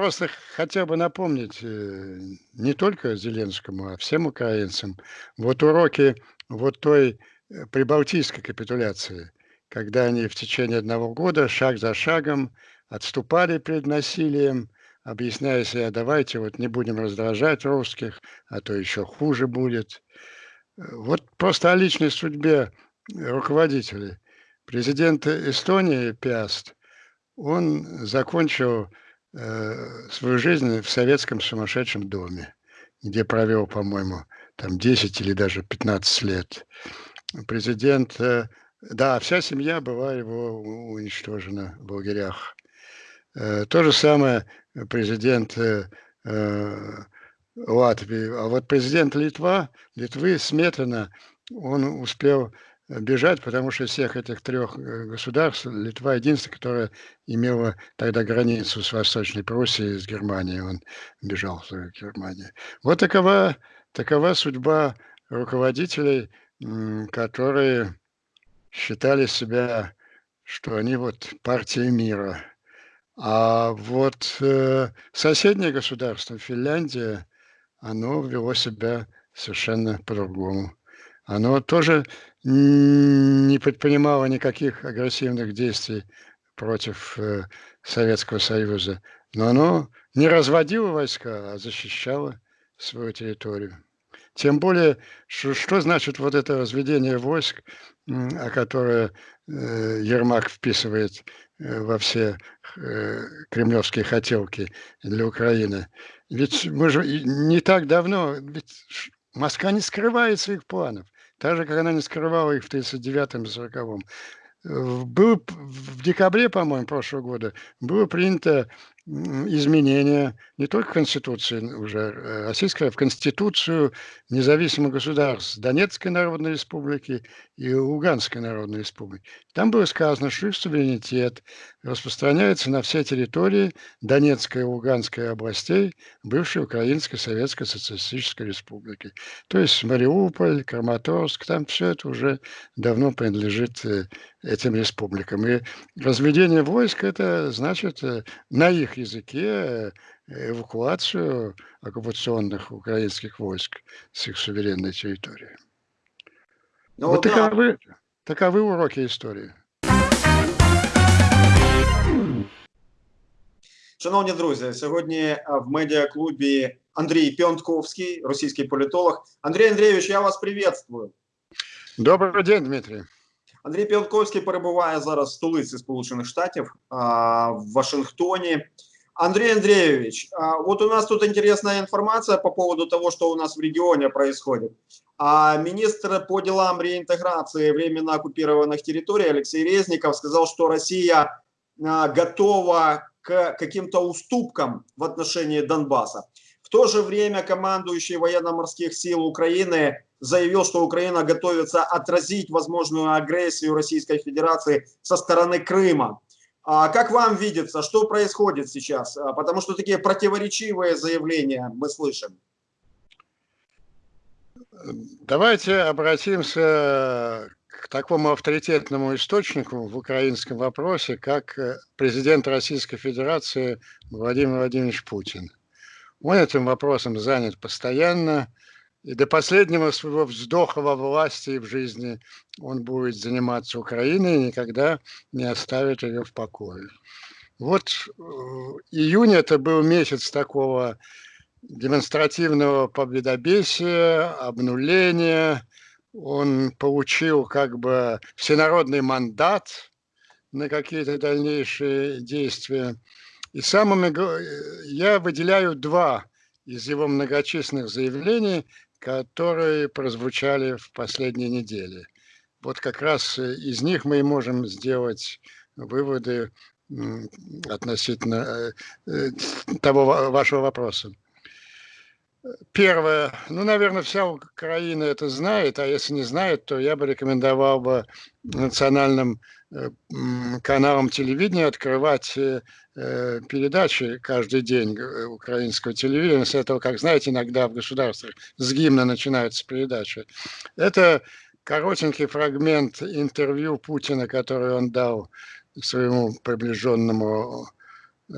просто хотел бы напомнить э, не только Зеленскому, а всем украинцам вот уроки вот той э, прибалтийской капитуляции, когда они в течение одного года шаг за шагом отступали перед насилием, объясняя себе, давайте вот не будем раздражать русских, а то еще хуже будет. Вот просто о личной судьбе руководителей. Президент Эстонии Пиаст, он закончил э, свою жизнь в советском сумасшедшем доме, где провел, по-моему, там 10 или даже 15 лет. Президент, э, да, вся семья была его уничтожена в лагерях. Э, то же самое президент э, э, Латвии. А вот президент Литва, Литвы Сметана, он успел бежать, потому что всех этих трех э, государств Литва единственная, которая имела тогда границу с Восточной Пруссией, с Германией. Он бежал в Германию. Вот такова, такова судьба руководителей, которые считали себя, что они вот партия мира. А вот э, соседнее государство, Финляндия, оно вело себя совершенно по-другому. Оно тоже не предпринимало никаких агрессивных действий против э, Советского Союза, но оно не разводило войска, а защищало свою территорию. Тем более, что, что значит вот это разведение войск, о которое э, Ермак вписывает э, во все кремлевские хотелки для Украины. Ведь мы же не так давно, ведь Москва не скрывает своих планов, так же, как она не скрывала их в 1939 40 Было в декабре, по-моему, прошлого года было принято изменения не только Конституции уже э, российской, а в Конституцию независимых государств Донецкой Народной Республики и Луганской Народной Республики. Там было сказано, что их суверенитет распространяется на все территории Донецкой и Луганской областей бывшей Украинской Советской Социалистической Республики. То есть Мариуполь, Краматорск, там все это уже давно принадлежит э, этим республикам. И разведение войск это значит э, на их языке э, эвакуацию оккупационных украинских войск с их суверенной территории. Ну, вот да. таковы, таковы уроки истории. Шановні друзі, сьогодні в медіаклубі Андрій Пьонтковський, російський політолог. Андрій Андрійович, я вас приветствую. Добрий день, Дмитрий. Андрій Піонковський перебуває зараз в столиці Сполучених Штатів в Вашингтоне. Андрей Андреевич, вот у нас тут интересная информация по поводу того, что у нас в регионе происходит. А министр по делам реинтеграции временно оккупированных территорий Алексей Резников сказал, что Россия готова к каким-то уступкам в отношении Донбасса. В то же время командующий военно-морских сил Украины заявил, что Украина готовится отразить возможную агрессию Российской Федерации со стороны Крыма. А как вам видится, что происходит сейчас? А, потому что такие противоречивые заявления мы слышим. Давайте обратимся к такому авторитетному источнику в украинском вопросе, как э, президент Российской Федерации Владимир Владимирович Путин. Он этим вопросом занят постоянно, и до последнего своего вздоха во власти и в жизни он будет заниматься Украиной и никогда не оставит ее в покое. Вот э, июнь это был месяц такого демонстративного победобесия, обнуления. Он получил как бы всенародный мандат на какие-то дальнейшие действия. И самыми я выделяю два из его многочисленных заявлений, которые прозвучали в последние недели. Вот как раз э, из них мы и можем сделать выводы относительно э, э, того вашего вопроса. Первое. Ну, наверное, вся Украина это знает, а если не знает, то я бы рекомендовал бы национальным каналам телевидения открывать передачи каждый день э, украинского телевидения, с этого, как знаете, иногда в государствах с гимна начинаются передачи. Это коротенький фрагмент интервью Путина, который он дал своему приближенному э,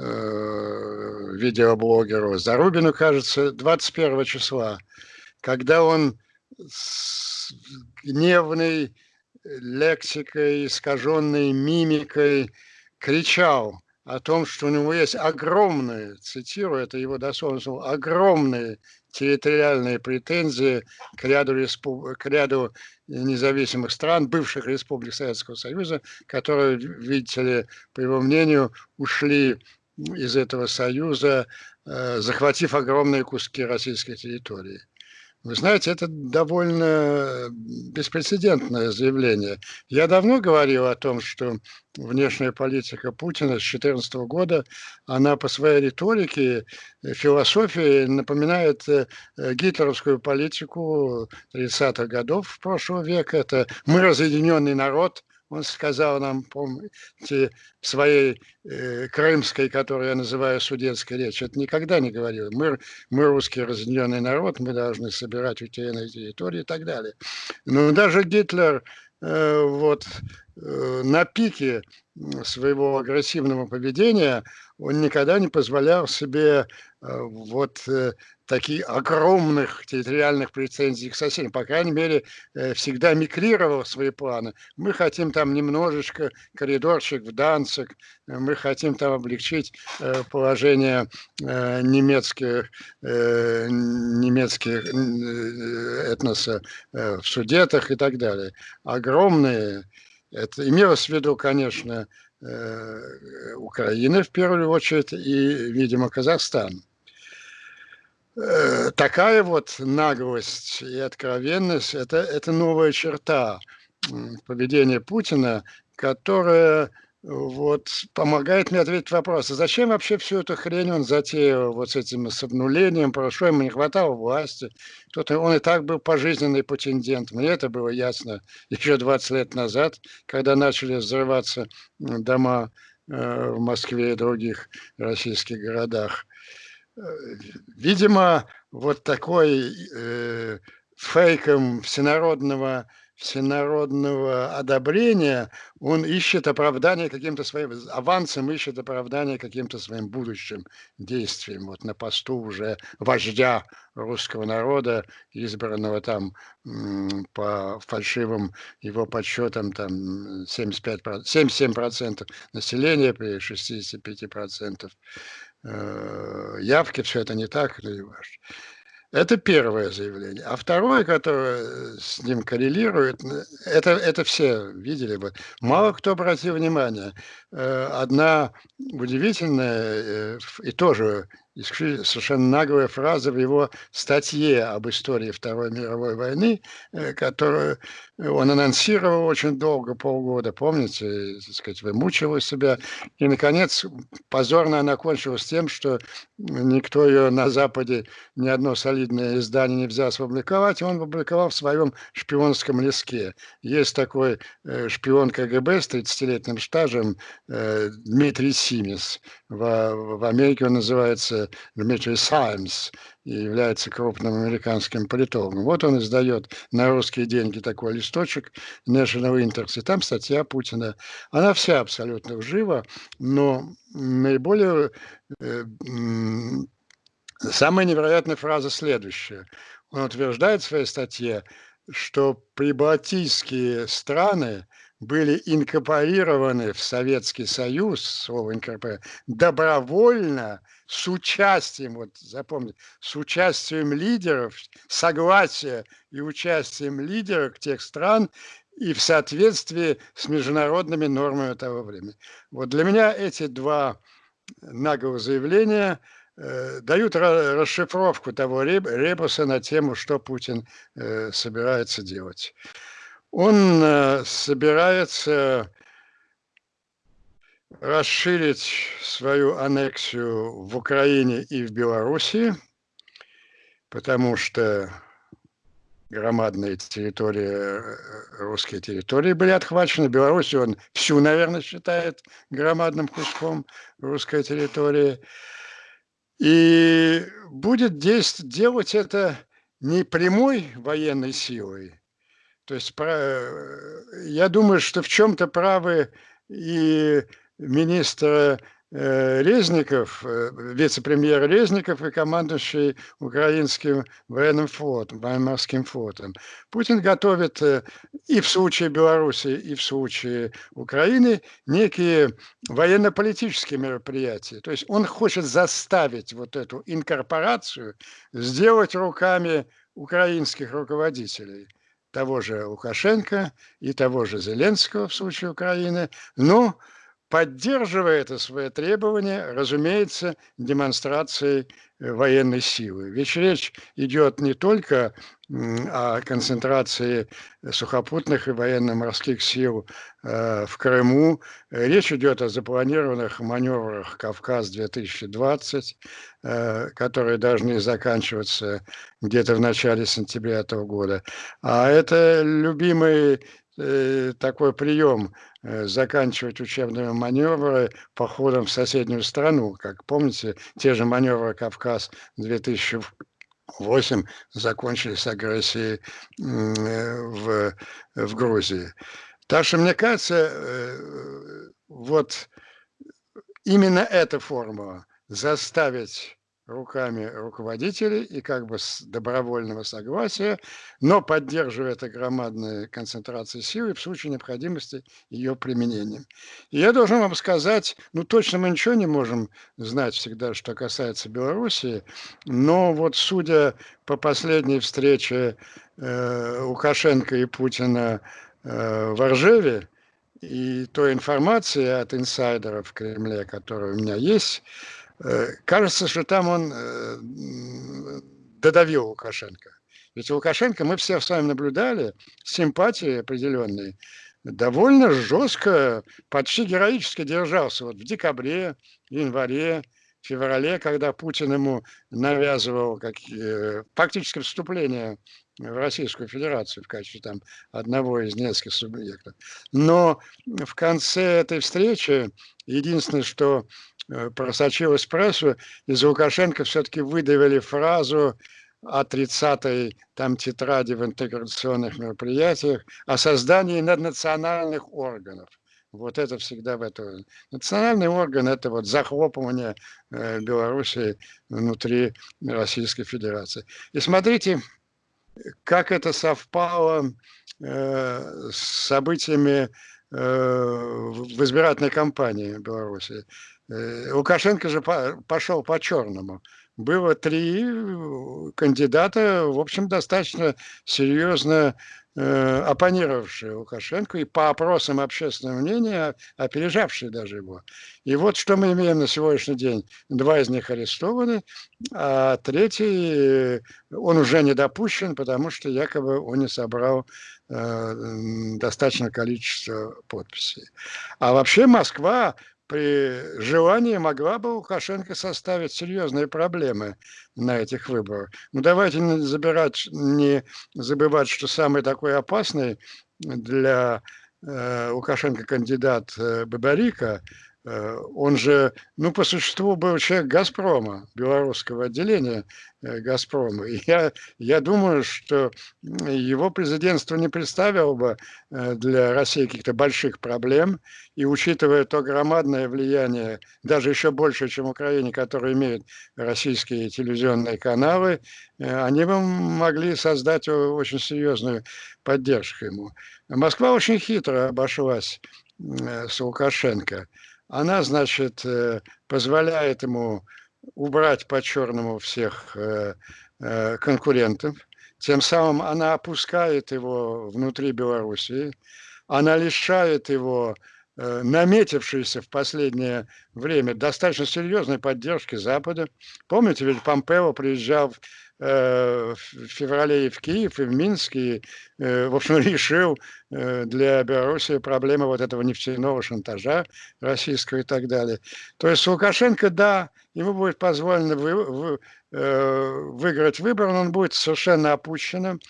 видеоблогеру Зарубину, кажется, 21 числа, когда он с гневной лексикой, искаженной мимикой кричал о том, что у него есть огромные, цитирую, это его дословно огромные территориальные претензии к ряду, респуб... к ряду независимых стран, бывших республик Советского Союза, которые, видите ли, по его мнению, ушли из этого союза, э, захватив огромные куски российской территории. Вы знаете, это довольно беспрецедентное заявление. Я давно говорил о том, что внешняя политика Путина с 2014 года, она по своей риторике, э, философии напоминает э, гитлеровскую политику 30-х годов прошлого века. Это мы разъединенный народ, он сказал нам, помните, своей э, крымской, которую я называю судетской речи, это никогда не говорил. Мы, мы русский разъединенный народ, мы должны собирать утерянные территории и так далее. Но даже Гитлер э, вот э, на пике своего агрессивного поведения он никогда не позволял себе э, вот э, таких огромных территориальных претензий к соседям. По крайней мере, э, всегда микрировал свои планы. Мы хотим там немножечко коридорчик в Данцик, мы хотим там облегчить э, положение э, немецких, немецких этноса в Судетах и так далее. Огромные, это имелось в виду, конечно, Украина в первую очередь и, видимо, Казахстан. Э, такая вот наглость и откровенность это, – это новая черта поведения Путина, которая вот, помогает мне ответить вопрос, а зачем вообще всю эту хрень он затеял вот с этим с обнулением, прошло, ему не хватало власти, кто-то, он и так был пожизненный претендент, мне это было ясно еще 20 лет назад, когда начали взрываться дома э, в Москве и других российских городах. Видимо, вот такой э, фейком всенародного, всенародного одобрения, он ищет оправдание каким-то своим, авансом ищет оправдание каким-то своим будущим действием. Вот на посту уже вождя русского народа, избранного там по фальшивым его подсчетам там 75%, 77% населения при 65% Э, явки, все это не так или ваш. Это первое заявление. А второе, которое с ним коррелирует, это, это все видели бы. Мало кто обратил внимание. Э, одна удивительная э, и тоже совершенно наглая фраза в его статье об истории Второй мировой войны, э, которую он анонсировал очень долго, полгода, помните, так сказать, вымучивал себя. И, наконец, позорно она кончилась тем, что никто ее на Западе, ни одно солидное издание не взялся опубликовать, и он опубликовал в своем шпионском леске. Есть такой шпион КГБ с 30-летним стажем Дмитрий Симис. В, в Америке он называется Дмитрий Саймс и является крупным американским политологом. Вот он издает на русские деньги такой листочек National Interest, и там статья Путина. Она вся абсолютно жива, но наиболее... Э, самая невероятная фраза следующая. Он утверждает в своей статье, что прибалтийские страны были инкорпорированы в Советский Союз, слово инкорпорировано, добровольно, с участием, вот запомните, с участием лидеров, согласия и участием лидеров тех стран и в соответствии с международными нормами того времени. Вот для меня эти два наглых заявления э, дают расшифровку того ребуса на тему, что Путин э, собирается делать. Он э, собирается расширить свою аннексию в Украине и в Белоруссии, потому что громадные территории, э, русские территории были отхвачены. Беларусь он всю, наверное, считает громадным куском русской территории. И будет действовать, делать это не прямой военной силой, то есть я думаю, что в чем-то правы и министр э, Резников, э, вице-премьер Резников и командующий украинским военным флотом, военно-морским флотом. Путин готовит э, и в случае Беларуси, и в случае Украины некие военно-политические мероприятия. То есть он хочет заставить вот эту инкорпорацию сделать руками украинских руководителей того же Лукашенко и того же Зеленского в случае Украины, но поддерживая это свое требование, разумеется, демонстрацией э, военной силы. Ведь речь идет не только о концентрации сухопутных и военно-морских сил э, в Крыму. Речь идет о запланированных маневрах «Кавказ-2020», э, которые должны заканчиваться где-то в начале сентября этого года. А это любимый Э, такой прием заканчивать учебные маневры походом в соседнюю страну. Как помните, те же маневры «Кавказ-2008» закончились агрессией э, в, в Грузии. Так что, мне кажется, вот именно эта формула заставить руками руководителей и как бы с добровольного согласия, но поддерживая это громадные концентрации силы в случае необходимости ее применением. И я должен вам сказать, ну точно мы ничего не можем знать всегда, что касается Белоруссии, но вот судя по последней встрече э, Лукашенко и Путина э, в Оржеве, и той информации от инсайдеров в Кремле, которая у меня есть, кажется, что там он э, додавил Лукашенко. Ведь Лукашенко, мы все с вами наблюдали, симпатии определенные, довольно жестко, почти героически держался. Вот в декабре, январе, феврале, когда Путин ему навязывал как, э, фактически вступление в Российскую Федерацию в качестве там одного из нескольких субъектов. Но в конце этой встречи единственное, что Э, просочилась в прессу, из Лукашенко все-таки выдавили фразу о 30-й там тетради в интеграционных мероприятиях о создании наднациональных органов. Вот это всегда в этом. Национальный орган – это вот захлопывание э, Белоруссии внутри Российской Федерации. И смотрите, как это совпало э, с событиями э, в избирательной кампании Беларуси. Э, Лукашенко же пошел по черному. Было три э, кандидата, в общем, достаточно серьезно э, оппонировавшие Лукашенко и по опросам общественного мнения опережавшие даже его. И вот что мы имеем на сегодняшний день. Два из них арестованы, а третий, он уже не допущен, потому что якобы он не собрал э, достаточное количество подписей. А вообще Москва при желании могла бы Лукашенко составить серьезные проблемы на этих выборах. Ну давайте не, забирать, не забывать, что самый такой опасный для э, Лукашенко кандидат э, Бабарика он же, ну, по существу был человек «Газпрома», белорусского отделения э, «Газпрома». И я, я думаю, что его президентство не представило бы э, для России каких-то больших проблем. И учитывая то громадное влияние, даже еще больше, чем в Украине, которое имеют российские телевизионные каналы, они бы могли создать очень серьезную поддержку ему. Москва очень хитро обошлась с Лукашенко она, значит, э, позволяет ему убрать по-черному всех э, э, конкурентов. Тем самым она опускает его внутри Белоруссии, она лишает его наметившейся в последнее время достаточно серьезной поддержки Запада. Помните, ведь Помпео приезжал Э, в феврале и в Киев, и в Минск, и, э, в общем, решил э, для Беларуси проблемы вот этого нефтяного шантажа российского и так далее. То есть Лукашенко, да, ему будет позволено вы, вы, выиграть выбор, но он будет совершенно опущенным,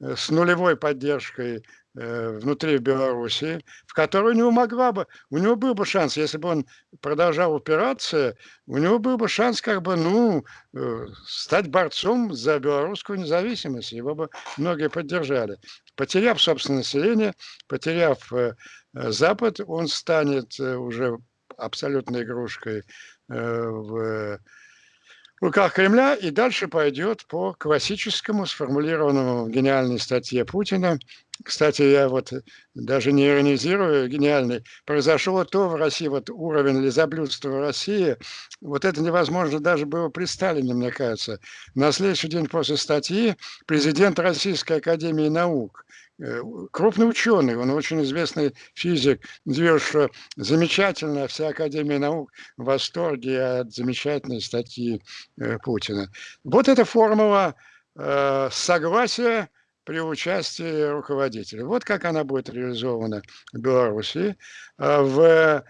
с нулевой поддержкой Э, внутри Беларуси, в которую у него могла бы, у него был бы шанс, если бы он продолжал упираться, у него был бы шанс как бы, ну, э, стать борцом за белорусскую независимость, его бы многие поддержали. Потеряв собственное население, потеряв э, Запад, он станет уже абсолютной игрушкой в руках Кремля и дальше пойдет по классическому, сформулированному в гениальной статье Путина. Кстати, я вот даже не иронизирую, гениальный. Произошло то в России, вот уровень лизоблюдства в России, вот это невозможно даже было при Сталине, мне кажется. На следующий день после статьи президент Российской Академии Наук Э, крупный ученый, он очень известный физик, заявил, что замечательно, вся Академия наук в восторге от замечательной статьи э, Путина. Вот эта формула э, согласия при участии руководителя. Вот как она будет реализована в Беларуси. А в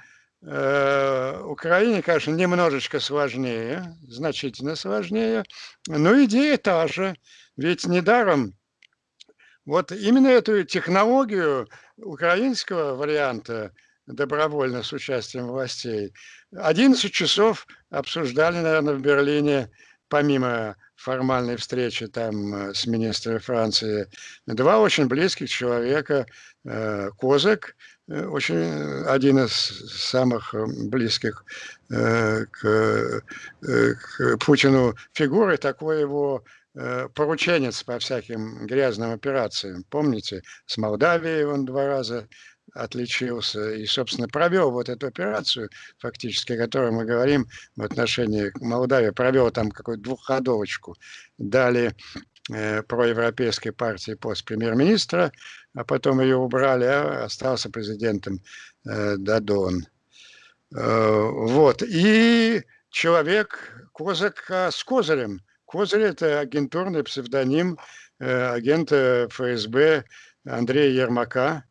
Украине, конечно, немножечко сложнее, значительно сложнее, но идея та же. Ведь недаром вот именно эту технологию украинского варианта добровольно с участием властей 11 часов обсуждали, наверное, в Берлине, помимо формальной встречи там э, с министром Франции, два очень близких человека, э, Козак, э, очень один из самых близких к, к Путину фигуры, такой его порученец по всяким грязным операциям. Помните, с Молдавией он два раза отличился и, собственно, провел вот эту операцию, фактически, о которой мы говорим в отношении Молдавии, провел там какую-то двухходовочку. Дали э, проевропейской партии пост премьер-министра, а потом ее убрали, а остался президентом э, Дадон. Э, вот. И человек, Козак с Козырем, Козырь – это агентурный псевдоним э, агента ФСБ Андрея Ермака,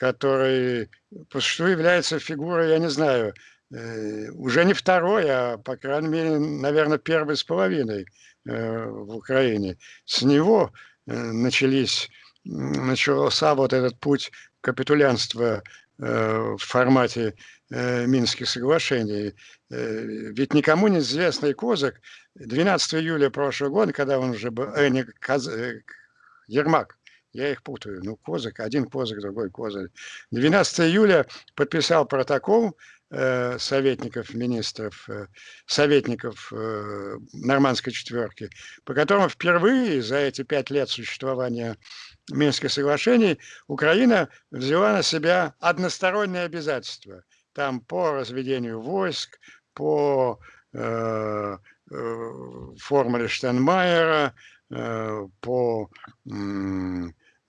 который существу является фигурой, я не знаю, э, уже не второй, а, по крайней мере, наверное, первой с половиной э, в Украине. С него начались, начался вот этот путь капитулянства в формате Минских соглашений. Ведь никому не известный Козак 12 июля прошлого года, когда он уже был, э, не, Каз, э, Ермак, я их путаю, ну, Козак, один Козак, другой Козак. 12 июля подписал протокол э, советников, министров, э, советников э, нормандской четверки, по которому впервые за эти пять лет существования Минских соглашений Украина взяла на себя односторонние обязательства. Там по разведению войск, по э, Э, формуле Штенмайера э, по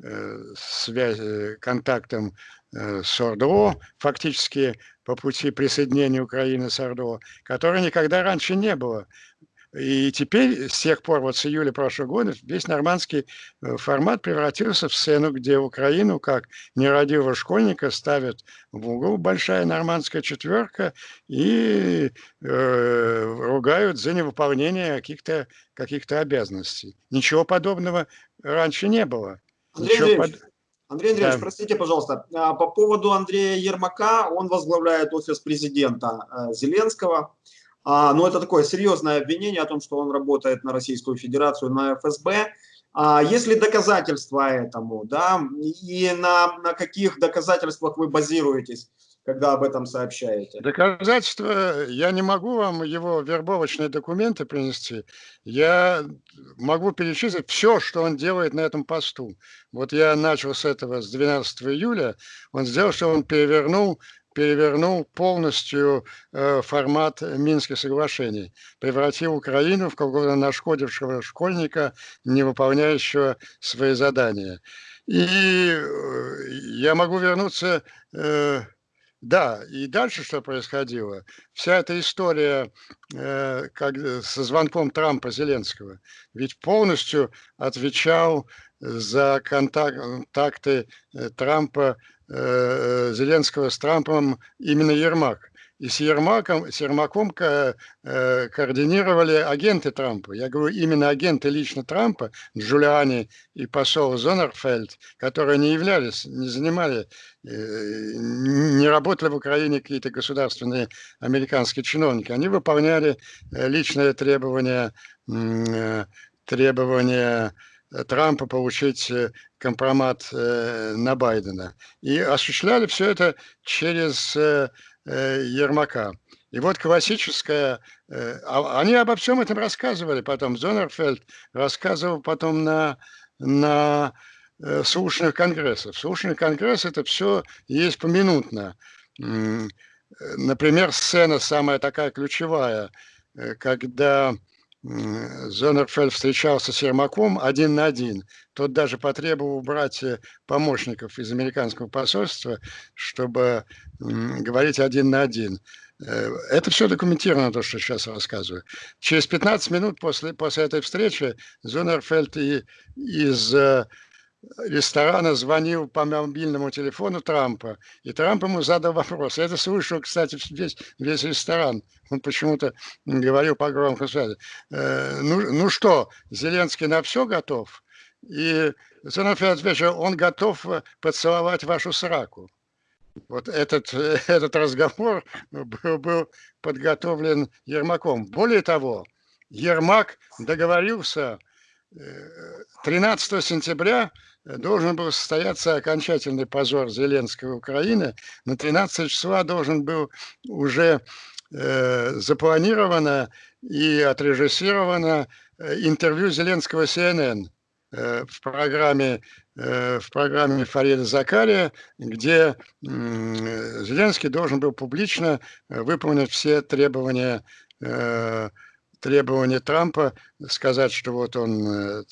э, связи, контактам с ОРДО, фактически по пути присоединения Украины с ОРДО, которой никогда раньше не было. И теперь, с тех пор, вот с июля прошлого года, весь нормандский э, формат превратился в сцену, где Украину, как нерадивого школьника, ставят в угол большая нормандская четверка и э, ругают за невыполнение каких-то каких обязанностей. Ничего подобного раньше не было. Андрей Ничего Андреевич, под... Андрей Андреевич, да. простите, пожалуйста, а, по поводу Андрея Ермака, он возглавляет офис президента э, Зеленского. А, но это такое серьезное обвинение о том, что он работает на Российскую Федерацию, на ФСБ. А, есть ли доказательства этому, да, и на, на каких доказательствах вы базируетесь? Когда об этом сообщаете? Доказательства, я не могу вам его вербовочные документы принести. Я могу перечислить все, что он делает на этом посту. Вот я начал с этого с 12 июля. Он сделал, что он перевернул перевернул полностью э, формат Минских соглашений, превратил Украину в какого-то нашкодившего школьника, не выполняющего свои задания. И э, я могу вернуться, э, да, и дальше что происходило? Вся эта история э, как, со звонком Трампа Зеленского, ведь полностью отвечал за контакты э, Трампа э, Зеленского с Трампом именно Ермак. И с Ермаком, с Ермаком ко, э, координировали агенты Трампа. Я говорю, именно агенты лично Трампа, Джулиани и посол Зонерфельд, которые не являлись, не занимали, э, не работали в Украине какие-то государственные американские чиновники. Они выполняли э, личные требования, э, требования Трампа получить э, компромат э, на Байдена. И осуществляли все это через э, Ермака. И вот классическая... А они обо всем этом рассказывали потом. Зонерфельд рассказывал потом на, на слушных конгрессах. Слушный конгресс – это все есть поминутно. Например, сцена самая такая ключевая, когда Зонерфельд встречался с Ермаком один на один. Тот даже потребовал убрать э, помощников из американского посольства, чтобы говорить один на один. Э, это все документировано, то, что сейчас рассказываю. Через 15 минут после, после этой встречи Зонерфельд и, из э, ресторана звонил по мобильному телефону Трампа, и Трамп ему задал вопрос. Это слышал, кстати, весь, весь ресторан. Он почему-то говорил по громкой связи. Э, ну, ну что, Зеленский на все готов? И Зеленский ответил, он готов э, поцеловать вашу сраку. Вот этот, этот разговор был, был подготовлен Ермаком. Более того, Ермак договорился 13 э, сентября должен был состояться окончательный позор Зеленского Украины. На 13 числа должен был уже э, запланировано и отрежиссировано э, интервью Зеленского CNN э, в программе э, в программе Фарида Закария, где Зеленский должен был публично выполнить все требования требование Трампа сказать, что вот он э,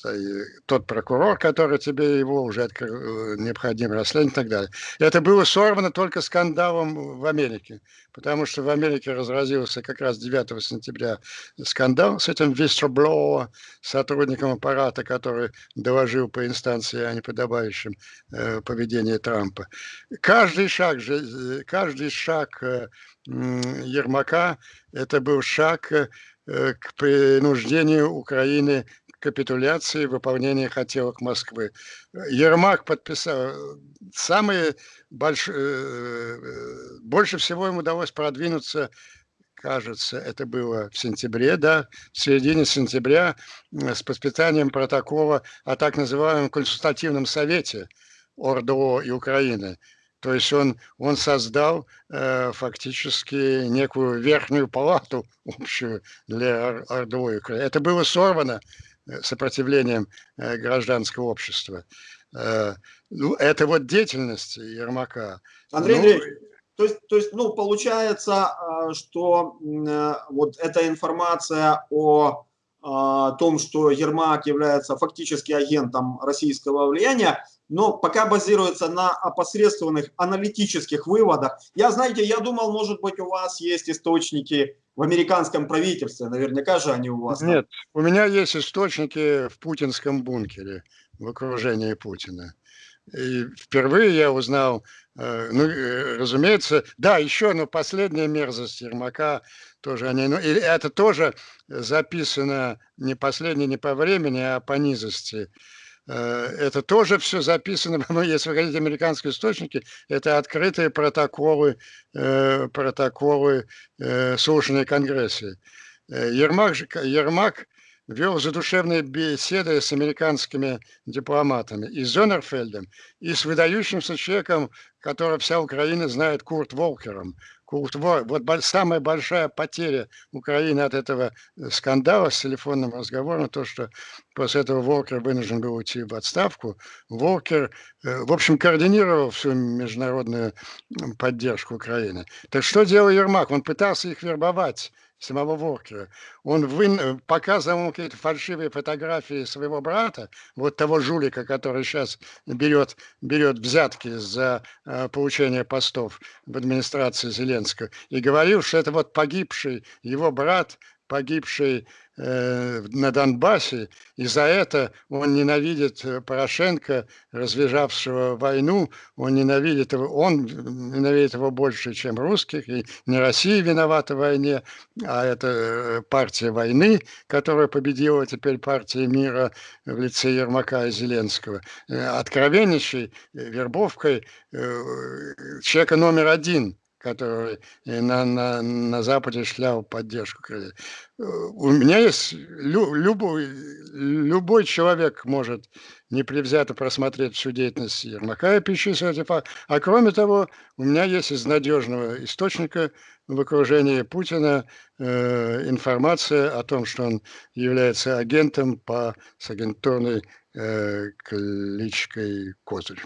тот прокурор, который тебе его уже открыл, э, необходимо расследовать и так далее. Это было сорвано только скандалом в Америке, потому что в Америке разразился как раз 9 сентября скандал с этим whistleblower, сотрудником аппарата, который доложил по инстанции о неподобающем э, поведении Трампа. Каждый шаг, э, каждый шаг э, Ермака, это был шаг Э, к принуждению Украины к капитуляции, выполнения хотелок Москвы. Ермак подписал. Самые больш... Э, больше всего ему удалось продвинуться кажется, это было в сентябре, да, в середине сентября с подписанием протокола о так называемом консультативном совете ОРДО и Украины. То есть он, он создал э, фактически некую верхнюю палату общую для Ордовой Украины. Это было сорвано э, сопротивлением э, гражданского общества. Э, ну, это вот деятельность Ермака. Андрей ну, Андреевич, то есть, то есть, ну, получается, э, что э, вот эта информация о том, что Ермак является фактически агентом российского влияния, но пока базируется на опосредствованных аналитических выводах. Я, знаете, я думал, может быть, у вас есть источники в американском правительстве, наверняка же они у вас. Нет, у меня есть источники в путинском бункере, в окружении Путина. И впервые я узнал, э, ну, э, разумеется, да, еще, но последняя мерзость Ермака тоже они, ну, и это тоже записано не последнее не по времени, а по низости. Э, это тоже все записано, ну, если вы хотите американские источники, это открытые протоколы, э, протоколы э, слушания Конгресса. Ермак, Ермак вел задушевные беседы с американскими дипломатами и с Зонерфельдом, и с выдающимся человеком, которого вся Украина знает, Курт Волкером. Вот самая большая потеря Украины от этого э, скандала с телефонным разговором, то, что после этого Волкер вынужден был уйти в отставку. Волкер, э, в общем, координировал всю международную поддержку Украины. Так что делал Ермак? Он пытался их вербовать самого Воркера. Он вын... Э, показывал какие-то фальшивые фотографии своего брата, вот того жулика, который сейчас берет, берет взятки за э, получение постов в администрации Зеленского, и говорил, что это вот погибший его брат, погибший Э, на Донбассе, и за это он ненавидит э, Порошенко, развязавшего войну, он ненавидит его, он ненавидит его больше, чем русских, и не Россия виновата в войне, а это э, партия войны, которая победила теперь партия мира в лице Ермака и Зеленского. Откровеннейшей вербовкой человека номер один который на, на, на Западе шлял поддержку. У меня есть лю, любой, любой человек может непревзято просмотреть всю деятельность Ермака и перечислить эти. А кроме того, у меня есть из надежного источника в окружении Путина э, информация о том, что он является агентом по с агентурной э, кличкой Козырь.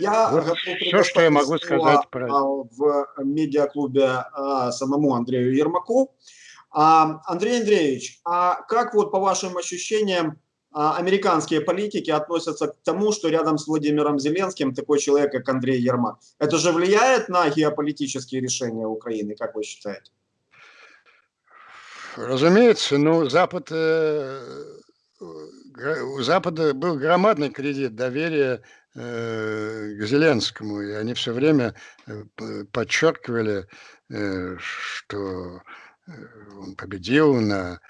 Я вот все, что я могу сказать про... в медиаклубе а, самому Андрею Ермаку. А, Андрей Андреевич, а как вот по вашим ощущениям а, американские политики относятся к тому, что рядом с Владимиром Зеленским такой человек, как Андрей Ермак? Это же влияет на геополитические решения Украины, как вы считаете? Разумеется, ну, Запад, э, у Запада был громадный кредит доверия э, к Зеленскому, и они все время э, подчеркивали, э, что э, он победил на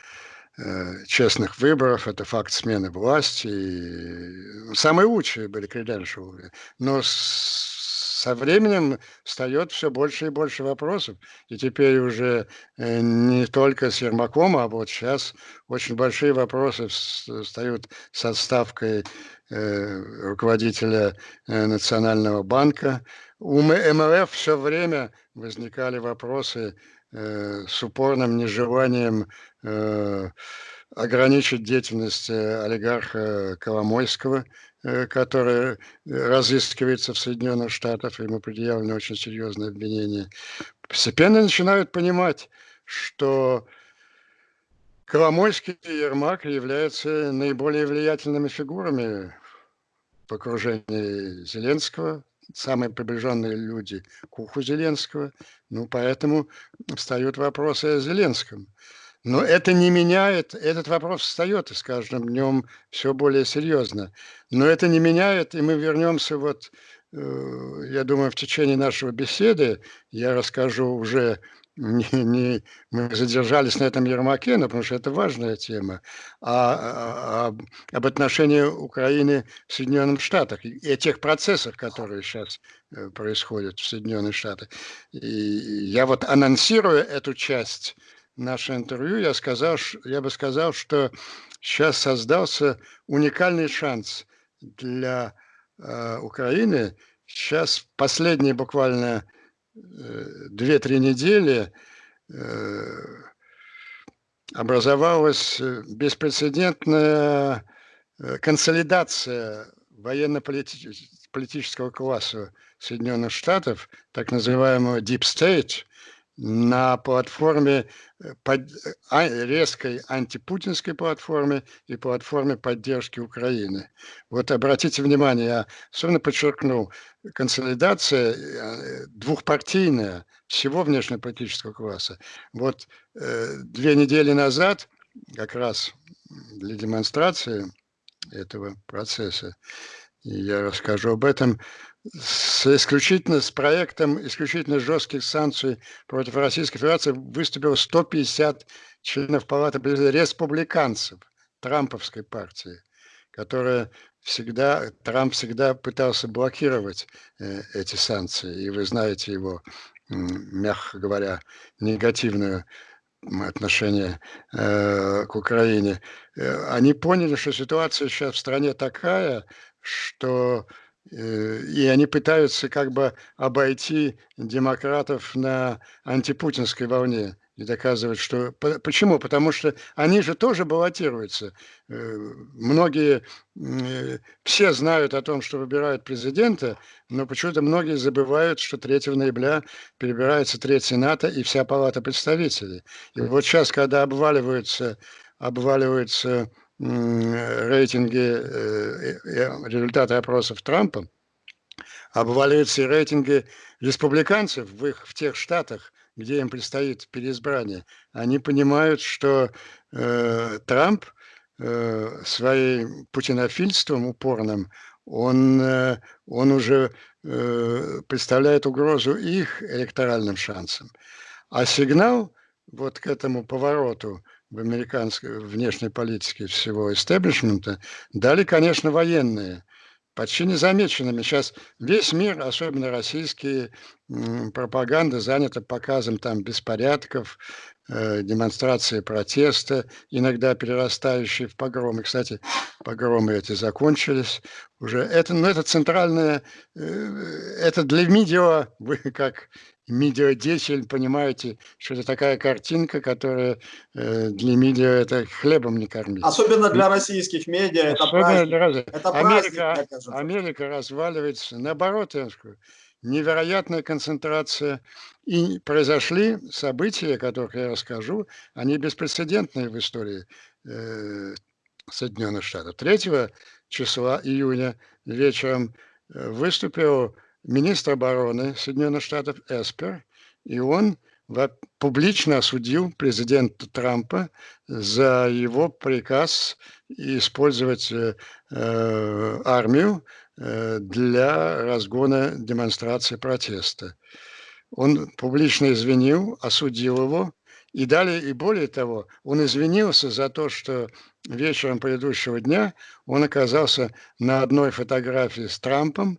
Э, честных выборов, это факт смены власти. Самые лучшие были креденшалы. Но со временем встает все больше и больше вопросов. И теперь уже э, не только с Ермаком, а вот сейчас очень большие вопросы встают с отставкой э, руководителя Национального банка. У МВФ все время возникали вопросы Э, с упорным нежеланием э, ограничить деятельность э, олигарха Коломойского, который разыскивается в Соединенных Штатах, ему предъявлено очень серьезное обвинение, постепенно начинают понимать, что Коломойский и Ермак являются наиболее влиятельными фигурами в окружении Зеленского, самые приближенные люди к уху Зеленского. Ну, поэтому встают вопросы о Зеленском. Но это не меняет, этот вопрос встает с каждым днем все более серьезно. Но это не меняет, и мы вернемся вот, э, я думаю, в течение нашего беседы, я расскажу уже не, не, мы задержались на этом Ермаке, но потому что это важная тема, а, а, а об отношении Украины в Соединенных Штатах и о тех процессах, которые сейчас э, происходят в Соединенных Штатах. И я вот анонсируя эту часть нашего интервью, я, сказал, я бы сказал, что сейчас создался уникальный шанс для э, Украины. Сейчас последние буквально 2-3 недели э, образовалась э, беспрецедентная э, консолидация военно-политического класса Соединенных Штатов, так называемого Deep State, на платформе э, под, а, резкой антипутинской платформе и платформе поддержки Украины. Вот обратите внимание, я особенно подчеркнул, консолидация э, двухпартийная всего внешнеполитического класса. Вот э, две недели назад, как раз для демонстрации этого процесса, и я расскажу об этом, с исключительно с проектом исключительно жестких санкций против Российской Федерации выступило 150 членов Палаты республиканцев Трамповской партии, которая всегда, Трамп всегда пытался блокировать э, эти санкции. И вы знаете его, мягко говоря, негативное отношение э, к Украине. Э, они поняли, что ситуация сейчас в стране такая, что и они пытаются как бы обойти демократов на антипутинской волне и доказывать, что... Почему? Потому что они же тоже баллотируются. Э, многие, э, все знают о том, что выбирают президента, но почему-то многие забывают, что 3 ноября перебирается треть Сената и вся палата представителей. И вот сейчас, когда обваливаются, обваливаются рейтинги, э, э, результаты опросов Трампа, обваливаются и рейтинги республиканцев в, их, в тех штатах, где им предстоит переизбрание. Они понимают, что э, Трамп э, своим путинофильством упорным, он, э, он уже э, представляет угрозу их электоральным шансам. А сигнал вот к этому повороту в американской внешней политике всего истеблишмента дали, конечно, военные. почти незамеченными. Сейчас весь мир, особенно российские пропаганда, занята показом там беспорядков, э, демонстрации протеста, иногда перерастающие в погромы. Кстати, погромы эти закончились уже. Это, ну, это центральное, э, это для видео, вы как медиадеятель понимаете, что это такая картинка, которая э, для медиа это хлебом не кормить. Особенно для российских медиа это праздник. Для... Это Америка, праздник, Америка разваливается. Наоборот, я скажу, невероятная концентрация. И произошли события, о которых я расскажу, они беспрецедентные в истории э, Соединенных Штатов. 3 числа июня вечером э, выступил министр обороны Соединенных Штатов Эспер, и он публично осудил президента Трампа за его приказ использовать э, э армию э, для разгона демонстрации протеста. Он публично извинил, осудил его, и далее, и более того, он извинился за то, что вечером предыдущего дня он оказался на одной фотографии с Трампом,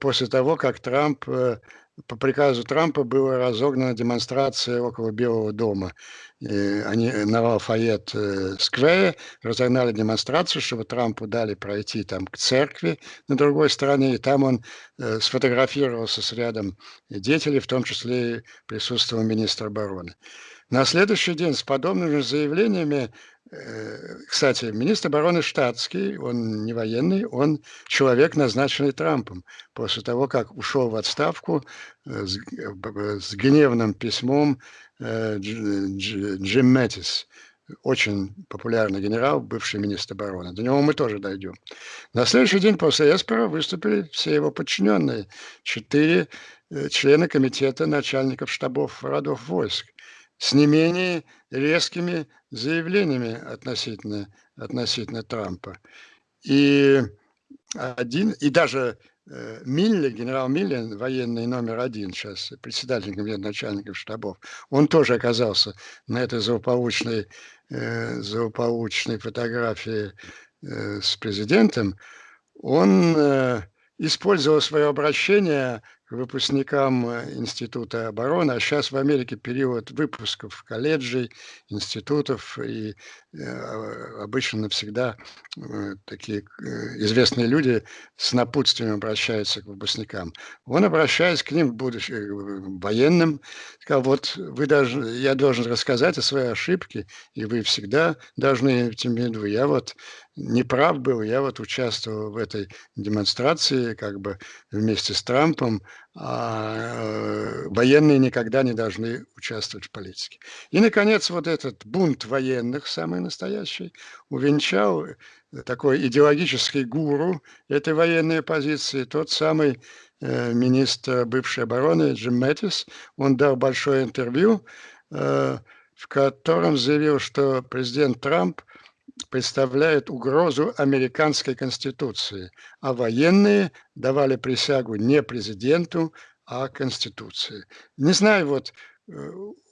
после того, как Трамп, э, по приказу Трампа была разогнана демонстрация около Белого дома. Они на Лафайет э, сквере разогнали демонстрацию, чтобы Трампу дали пройти там к церкви на другой стороне, и там он сфотографировался с рядом деятелей, в том числе и присутствовал министр обороны. На следующий день с подобными заявлениями Э, кстати, министр обороны штатский, он не военный, он человек, назначенный Трампом. После того, как ушел в отставку э, с, с гневным письмом э, Джим Мэттис, очень популярный генерал, бывший министр обороны. До него мы тоже дойдем. На следующий день после Эспера выступили все его подчиненные, четыре члены комитета начальников штабов родов войск с не менее резкими заявлениями относительно, относительно Трампа. И, один, и даже э, Милли, генерал Милли, военный номер один сейчас, председатель комитета начальников штабов, он тоже оказался на этой злополучной, э, злополучной фотографии э, с президентом. Он э, использовал свое обращение выпускникам э, Института обороны, а сейчас в Америке период выпусков колледжей, институтов, и э, обычно навсегда э, такие известные люди с напутствием обращаются к выпускникам. Он, обращаясь к ним, будучи военным, сказал, вот вы должны, я должен рассказать о своей ошибке, и вы всегда должны в виду, я вот неправ был, я вот участвовал в этой демонстрации как бы вместе с Трампом, военные никогда не должны участвовать в политике. И, наконец, вот этот бунт военных, самый настоящий, увенчал э, такой идеологический гуру этой военной позиции, тот самый э, министр бывшей обороны Джим Мэттис. Он дал большое интервью, э, в котором заявил, что президент Трамп представляет угрозу американской конституции, а военные давали присягу не президенту, а конституции. Не знаю, вот э,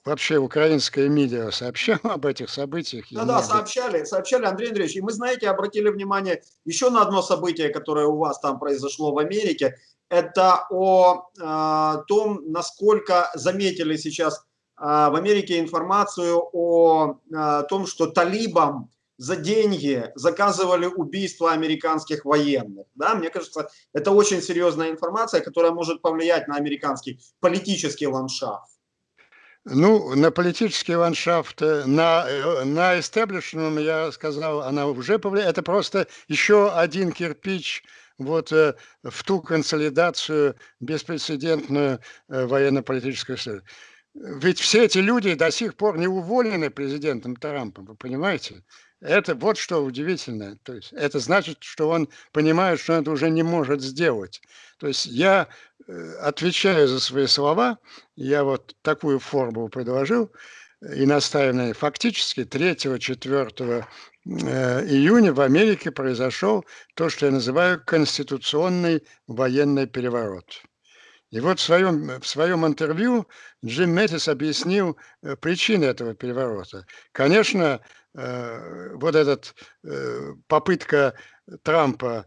вообще украинское медиа сообщало об этих событиях? Да, да, сообщали, сообщали, Андрей Андреевич. И мы, знаете, обратили внимание еще на одно событие, которое у вас там произошло в Америке. Это о э, том, насколько заметили сейчас э, в Америке информацию о э, том, что талибам за деньги заказывали убийство американских военных. Да, мне кажется, это очень серьезная информация, которая может повлиять на американский политический ландшафт. Ну, на политический ландшафт, э, на, э, на истеблишмент, я сказал, она уже повлияет. Это просто еще один кирпич вот э, в ту консолидацию беспрецедентную военно-политическую историю. Ведь все эти люди до сих пор не уволены президентом Трампом, вы понимаете? Это вот что удивительно. То есть это значит, что он понимает, что это уже не может сделать. То есть я э, отвечаю за свои слова, я вот такую форму предложил и настаиваю Фактически 3-4 э, июня в Америке произошел то, что я называю конституционный военный переворот. И вот в своем, в своем интервью Джим Мэттис объяснил э, причины этого переворота. Конечно, Э, вот эта э, попытка Трампа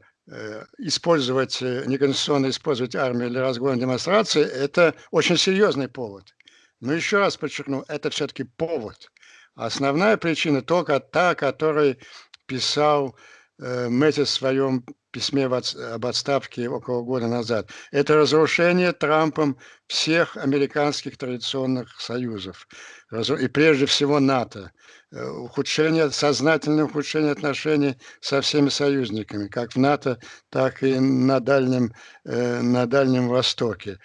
использовать, неконституционно использовать армию для разгона демонстрации, это очень серьезный повод. Но еще раз подчеркну, это все-таки повод. Основная причина только та, которой писал Мэтис в своем письме об отставке около года назад. Это разрушение Трампом всех американских традиционных союзов. И прежде всего НАТО. Э, ухудшение, сознательное ухудшение отношений со всеми союзниками, как в НАТО, так и на Дальнем, э, на Дальнем Востоке.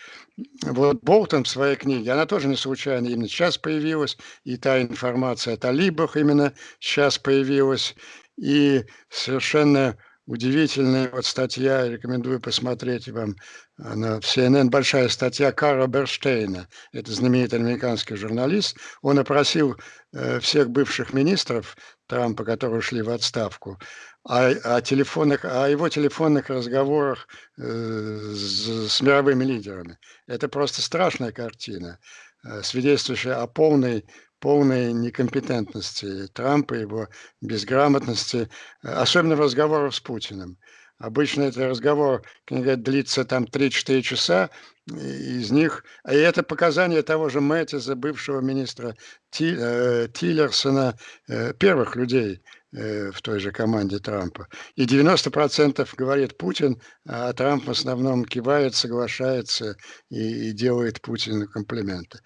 Вот Болтон в своей книге, она тоже не случайно именно сейчас появилась, и та информация о талибах именно сейчас появилась, и совершенно удивительная вот статья, рекомендую посмотреть вам, на CNN большая статья Карла Берштейна, это знаменитый американский журналист, он опросил э, всех бывших министров Трампа, которые ушли в отставку, о, о, телефонных, о его телефонных разговорах э, с, с мировыми лидерами. Это просто страшная картина, э, свидетельствующая о полной полной некомпетентности Трампа, его безграмотности, э, особенно в разговорах с Путиным. Обычно этот разговор, говорят, длится там 3-4 часа, из них, и это показания того же Мэттиза, бывшего министра Ти, э, Тиллерсона, э, первых людей э, в той же команде Трампа. И 90% говорит Путин, а Трамп в основном кивает, соглашается и, и делает Путину комплименты.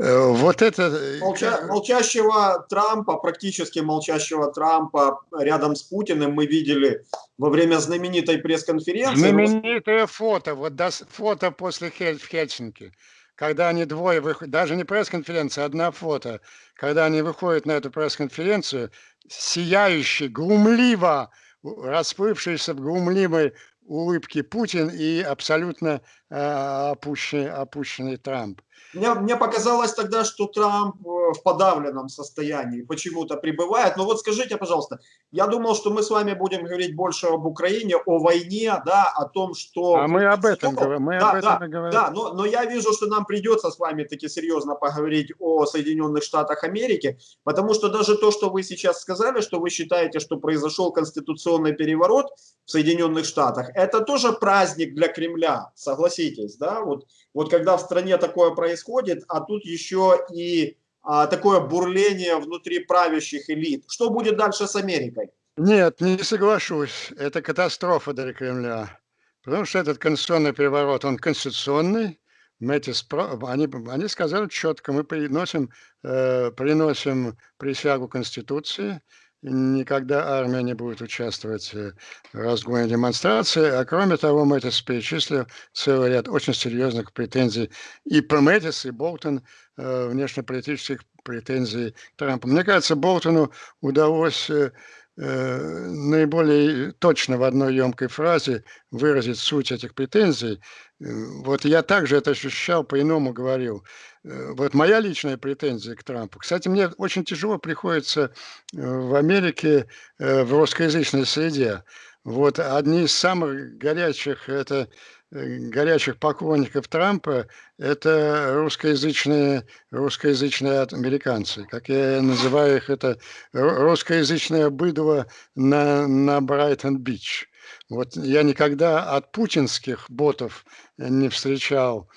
Э, вот это... Э, Молча, молчащего Трампа, практически молчащего Трампа рядом с Путиным мы видели во время знаменитой пресс-конференции. Знаменитое фото, вот до, фото после Хель, в Хельсинки, когда они двое выходят, даже не пресс-конференция, одна фото, когда они выходят на эту пресс-конференцию, сияющий, глумливо, расплывшийся в глумливой улыбке Путин и абсолютно э, опущенный, опущенный Трамп. Мне, мне показалось тогда, что Трамп э, в подавленном состоянии почему-то пребывает. Но вот скажите, пожалуйста, я думал, что мы с вами будем говорить больше об Украине, о войне, да, о том, что... А мы об этом говорим. Мы да, об этом да, говорим. Да, но, но я вижу, что нам придется с вами таки серьезно поговорить о Соединенных Штатах Америки, потому что даже то, что вы сейчас сказали, что вы считаете, что произошел конституционный переворот в Соединенных Штатах, это тоже праздник для Кремля, согласитесь, да? Вот, вот когда в стране такое происходит, а тут еще и а, такое бурление внутри правящих элит. Что будет дальше с Америкой? Нет, не соглашусь. Это катастрофа для Кремля. Потому что этот конституционный переворот, он конституционный. Мэтис, они, они сказали четко, мы приносим, э, приносим присягу Конституции, никогда армия не будет участвовать в разгоне демонстрации. А кроме того, Мэтис перечислил целый ряд очень серьезных претензий и про Мэтис, и Болтон, э, внешнеполитических претензий Трампа. Мне кажется, Болтону удалось э, Э, наиболее точно в одной емкой фразе выразить суть этих претензий. Э, вот я также это ощущал, по-иному говорил. Э, вот моя личная претензия к Трампу. Кстати, мне очень тяжело приходится в Америке в русскоязычной среде. Вот одни из самых горячих это Э, горячих поклонников Трампа – это русскоязычные, русскоязычные американцы. Как я называю их, это русскоязычное быдло на, на Брайтон-Бич. Вот я никогда от путинских ботов не встречал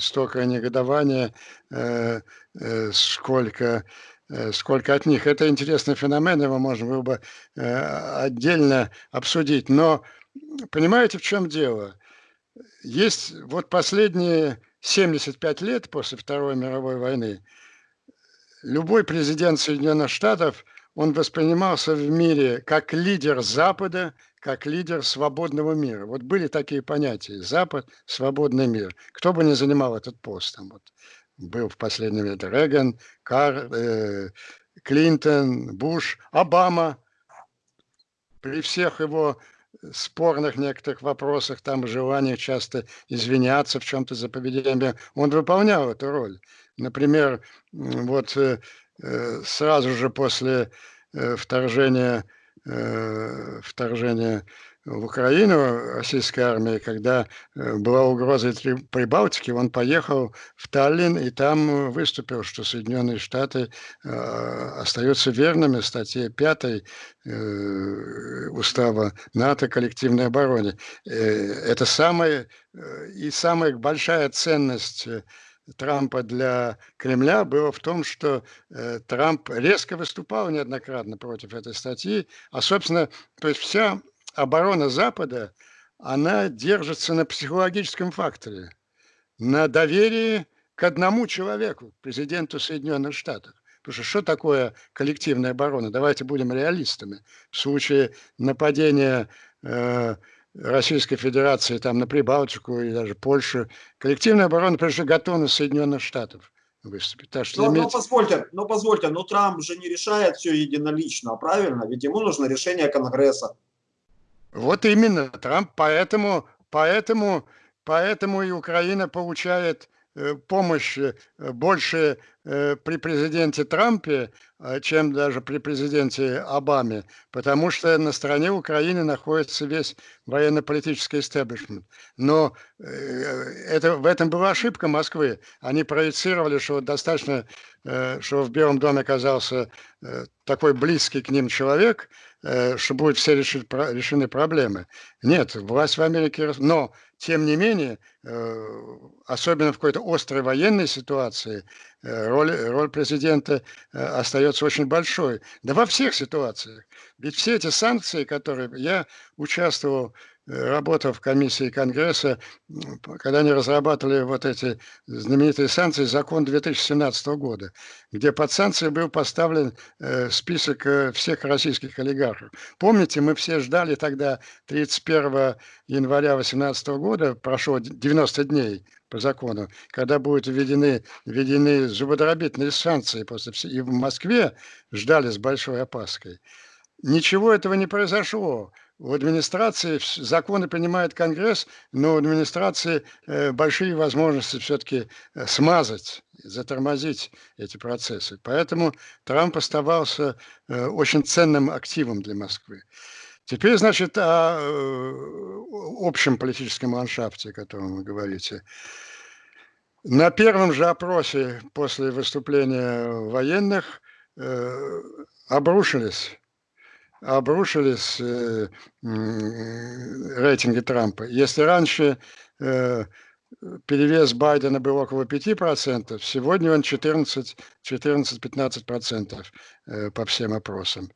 столько негодования, э, э, сколько сколько от них. Это интересный феномен, его можно было бы э, отдельно обсудить. Но понимаете, в чем дело? Есть вот последние 75 лет после Второй мировой войны любой президент Соединенных Штатов, он воспринимался в мире как лидер Запада, как лидер свободного мира. Вот были такие понятия – Запад, свободный мир. Кто бы ни занимал этот пост. Там вот был в последнее время Реган, Кар, э, Клинтон, Буш, Обама. При всех его спорных некоторых вопросах, там желание часто извиняться в чем-то за поведение, он выполнял эту роль. Например, вот э, э, сразу же после э, вторжения, вторжения в Украину российской армии, когда э, была угроза Прибалтики, он поехал в Таллин и там выступил, что Соединенные Штаты э, остаются верными статье 5 э, устава НАТО коллективной обороне. Это самая и самая большая ценность Трампа для Кремля было в том, что э, Трамп резко выступал неоднократно против этой статьи, а, собственно, то есть вся оборона Запада, она держится на психологическом факторе, на доверии к одному человеку, президенту Соединенных Штатов. Потому что что такое коллективная оборона? Давайте будем реалистами. В случае нападения э, Российской Федерации там на Прибалтику и даже Польшу, коллективная оборона, прежде всего, готовность Соединенных Штатов выступить. Так что но, иметь... но позвольте, но позвольте, но Трамп же не решает все единолично, правильно? Ведь ему нужно решение Конгресса. Вот именно, Трамп поэтому, поэтому, поэтому и Украина получает Э, помощь э, больше э, при президенте Трампе, чем даже при президенте Обаме, потому что на стороне Украины находится весь военно-политический истеблишмент. Но это, в этом была ошибка Москвы. Они проецировали, что достаточно, что в Белом доме оказался такой близкий к ним человек, что будут все решены проблемы. Нет, власть в Америке... Но тем не менее, э, особенно в какой-то острой военной ситуации, э, роль, роль президента э, остается очень большой. Да во всех ситуациях. Ведь все эти санкции, которые я участвовал работал в комиссии Конгресса, когда они разрабатывали вот эти знаменитые санкции, закон 2017 года, где под санкции был поставлен э, список э, всех российских олигархов. Помните, мы все ждали тогда 31 января 2018 года, прошло 90 дней по закону, когда будут введены, введены зубодробительные санкции после и в Москве ждали с большой опаской. Ничего этого не произошло в администрации законы принимает Конгресс, но в администрации э, большие возможности все-таки э, смазать, затормозить эти процессы. Поэтому Трамп оставался э, очень ценным активом для Москвы. Теперь, значит, о общем политическом ландшафте, о котором вы говорите. На первом же опросе после выступления военных обрушились обрушились э, рейтинги Трампа. Если раньше э, перевес Байдена был около 5%, сегодня он 14-15% э, по всем опросам.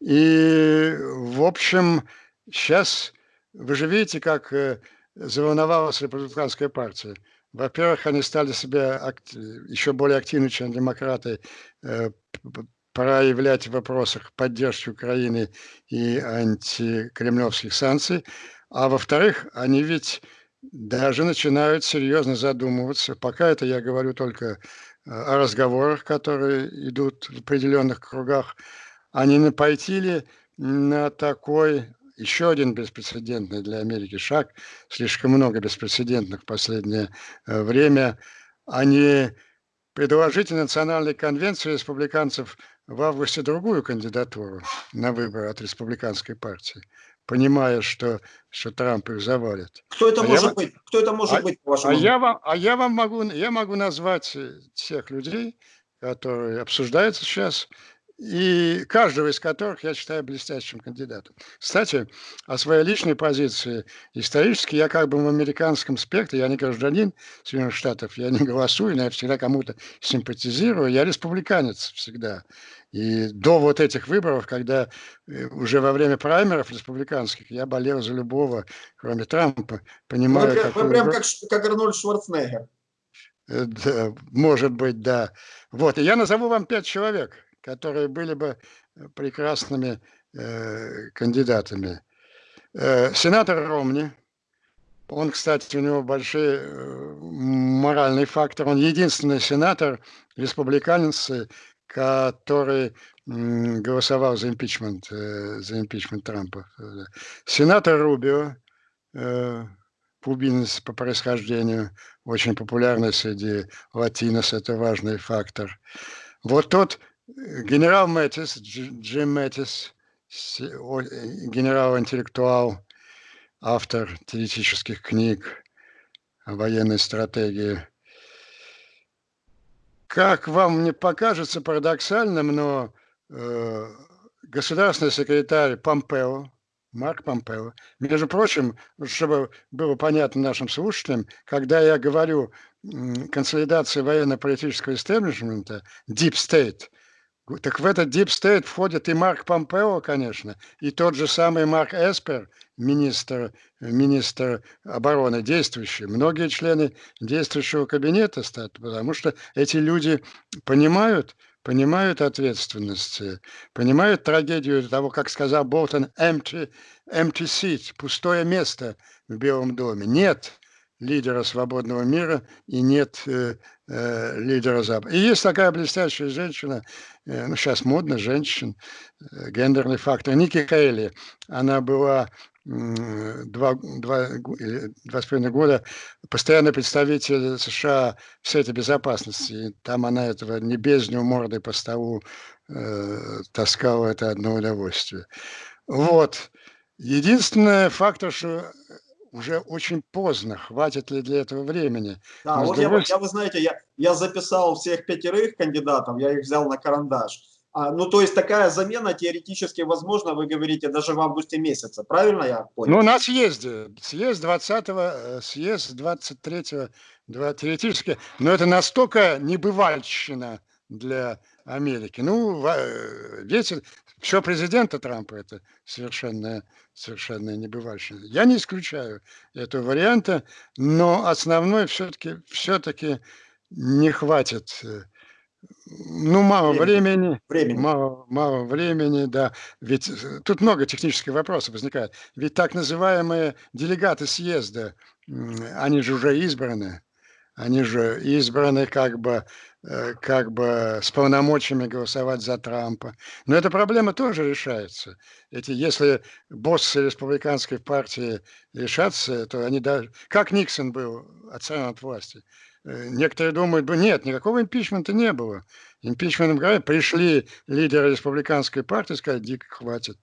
И, в общем, сейчас вы же видите, как э, заволновалась республиканская партия. Во-первых, они стали себя еще более активны, чем демократы, э, проявлять в вопросах поддержки Украины и антикремлевских санкций, а во-вторых, они ведь даже начинают серьезно задумываться, пока это я говорю только э, о разговорах, которые идут в определенных кругах, а не пойти ли на такой еще один беспрецедентный для Америки шаг, слишком много беспрецедентных в последнее э, время, они предложить Национальной конвенции республиканцев в августе другую кандидатуру на выборы от республиканской партии, понимая, что, что Трамп их завалит. Кто это а может я, быть? Кто это может а, быть, по вашему а я, вам, а я вам могу, я могу назвать тех людей, которые обсуждаются сейчас, и каждого из которых я считаю блестящим кандидатом. Кстати, о своей личной позиции исторически я как бы в американском спектре, я не гражданин Соединенных Штатов, я не голосую, но я всегда кому-то симпатизирую, я республиканец всегда. И до вот этих выборов, когда э, уже во время праймеров республиканских я болел за любого, кроме Трампа, понимаю... Вы, вы прям как, как Арнольд Шварценеггер. Э, да, может быть, да. Вот, и я назову вам пять человек, которые были бы э, прекрасными э, кандидатами. Э, сенатор Ромни, он, кстати, у него большой э, моральный фактор, он единственный сенатор, республиканец, который голосовал за импичмент, э, за импичмент Трампа. Сенатор Рубио, э, кубинец по происхождению, очень популярный среди латинос, это важный фактор. Вот тот генерал Мэтис, Джим Мэтис, генерал-интеллектуал, автор теоретических книг о военной стратегии. Как вам не покажется парадоксальным, но э, государственный секретарь Помпео, Марк Помпео, между прочим, чтобы было понятно нашим слушателям, когда я говорю консолидация военно-политического истеблишмента, Deep State – так в этот Deep State входит и Марк Помпео, конечно, и тот же самый Марк Эспер, министр, министр обороны действующий. Многие члены действующего кабинета стат, потому что эти люди понимают, понимают ответственность, понимают трагедию того, как сказал Болтон, empty, empty seat, пустое место в Белом доме. Нет лидера свободного мира и нет э, э, лидера Запада. И есть такая блестящая женщина, э, ну сейчас модно женщин, э, гендерный фактор, Ники Кейли. Она была два, два, два с половиной года постоянный представитель США в Совете Безопасности. И там она этого не бездню мордой по столу э, таскала, это одно удовольствие. Вот. Единственный фактор, что уже очень поздно. Хватит ли для этого времени? Да, Но вот другой... я, я, вы знаете, я, я записал всех пятерых кандидатов, я их взял на карандаш. А, ну, то есть такая замена теоретически возможна, вы говорите, даже в августе месяце, правильно я понял? Ну, на съезде, съезд 20-го, э, съезд 23-го, теоретически, но это настолько небывальщина для Америки. Ну, э, видите, все президента Трампа это совершенно, совершенно небывальщина. Я не исключаю этого варианта, но основной все-таки все-таки не хватит. Э, ну, мало времени, времени. Мало, мало времени, да. Ведь э, тут много технических вопросов возникает. Ведь так называемые делегаты съезда, они же уже избраны. Они же избраны как бы как бы с полномочиями голосовать за Трампа. Но эта проблема тоже решается. Эти, если боссы республиканской партии решатся, то они даже... Как Никсон был отстранен от власти? Э, некоторые думают, нет, никакого импичмента не было. Импичментом говорят, пришли лидеры республиканской партии сказали, дико, хватит,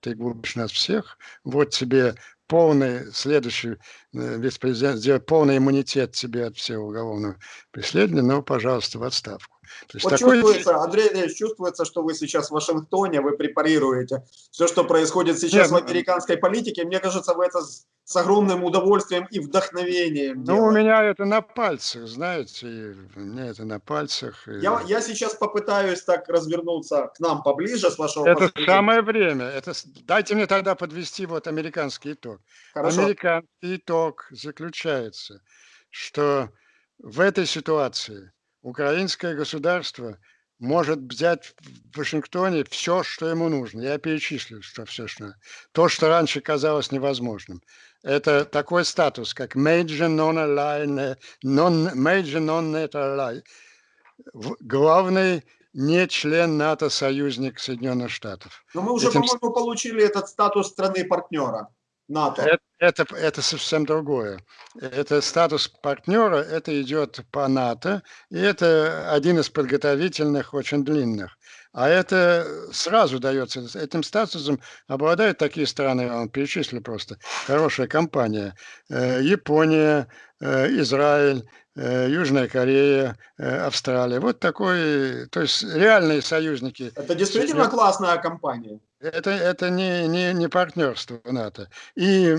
ты губишь нас всех, вот тебе полный, следующий э, вице-президент сделать полный иммунитет тебе от всего уголовного преследования, но, пожалуйста, в отставку. То есть вот такой... чувствуется, Андрей Андреевич, чувствуется, что вы сейчас в Вашингтоне, вы препарируете все, что происходит сейчас Нет, в американской политике. Мне кажется, вы это с, с огромным удовольствием и вдохновением Ну, делаете. у меня это на пальцах, знаете, у меня это на пальцах. И... Я, я сейчас попытаюсь так развернуться к нам поближе, с вашего Это позволения. самое время. Это... Дайте мне тогда подвести вот американский итог. Хорошо. Американский итог заключается, что в этой ситуации украинское государство может взять в Вашингтоне все, что ему нужно. Я перечислю, что все, что... То, что раньше казалось невозможным. Это такой статус, как Major Non-Ally, non, Major Non-NATO Главный не член НАТО, союзник Соединенных Штатов. Но мы уже, Этим... по-моему, получили этот статус страны-партнера. НАТО. Это, это, это совсем другое. Это статус партнера, это идет по НАТО, и это один из подготовительных, очень длинных. А это сразу дается, этим статусом обладают такие страны, он перечислил просто, хорошая компания, э, Япония, э, Израиль, э, Южная Корея, Австралия. Вот такой, то есть реальные союзники. Это действительно классная компания. Это, это не, не, не партнерство НАТО. И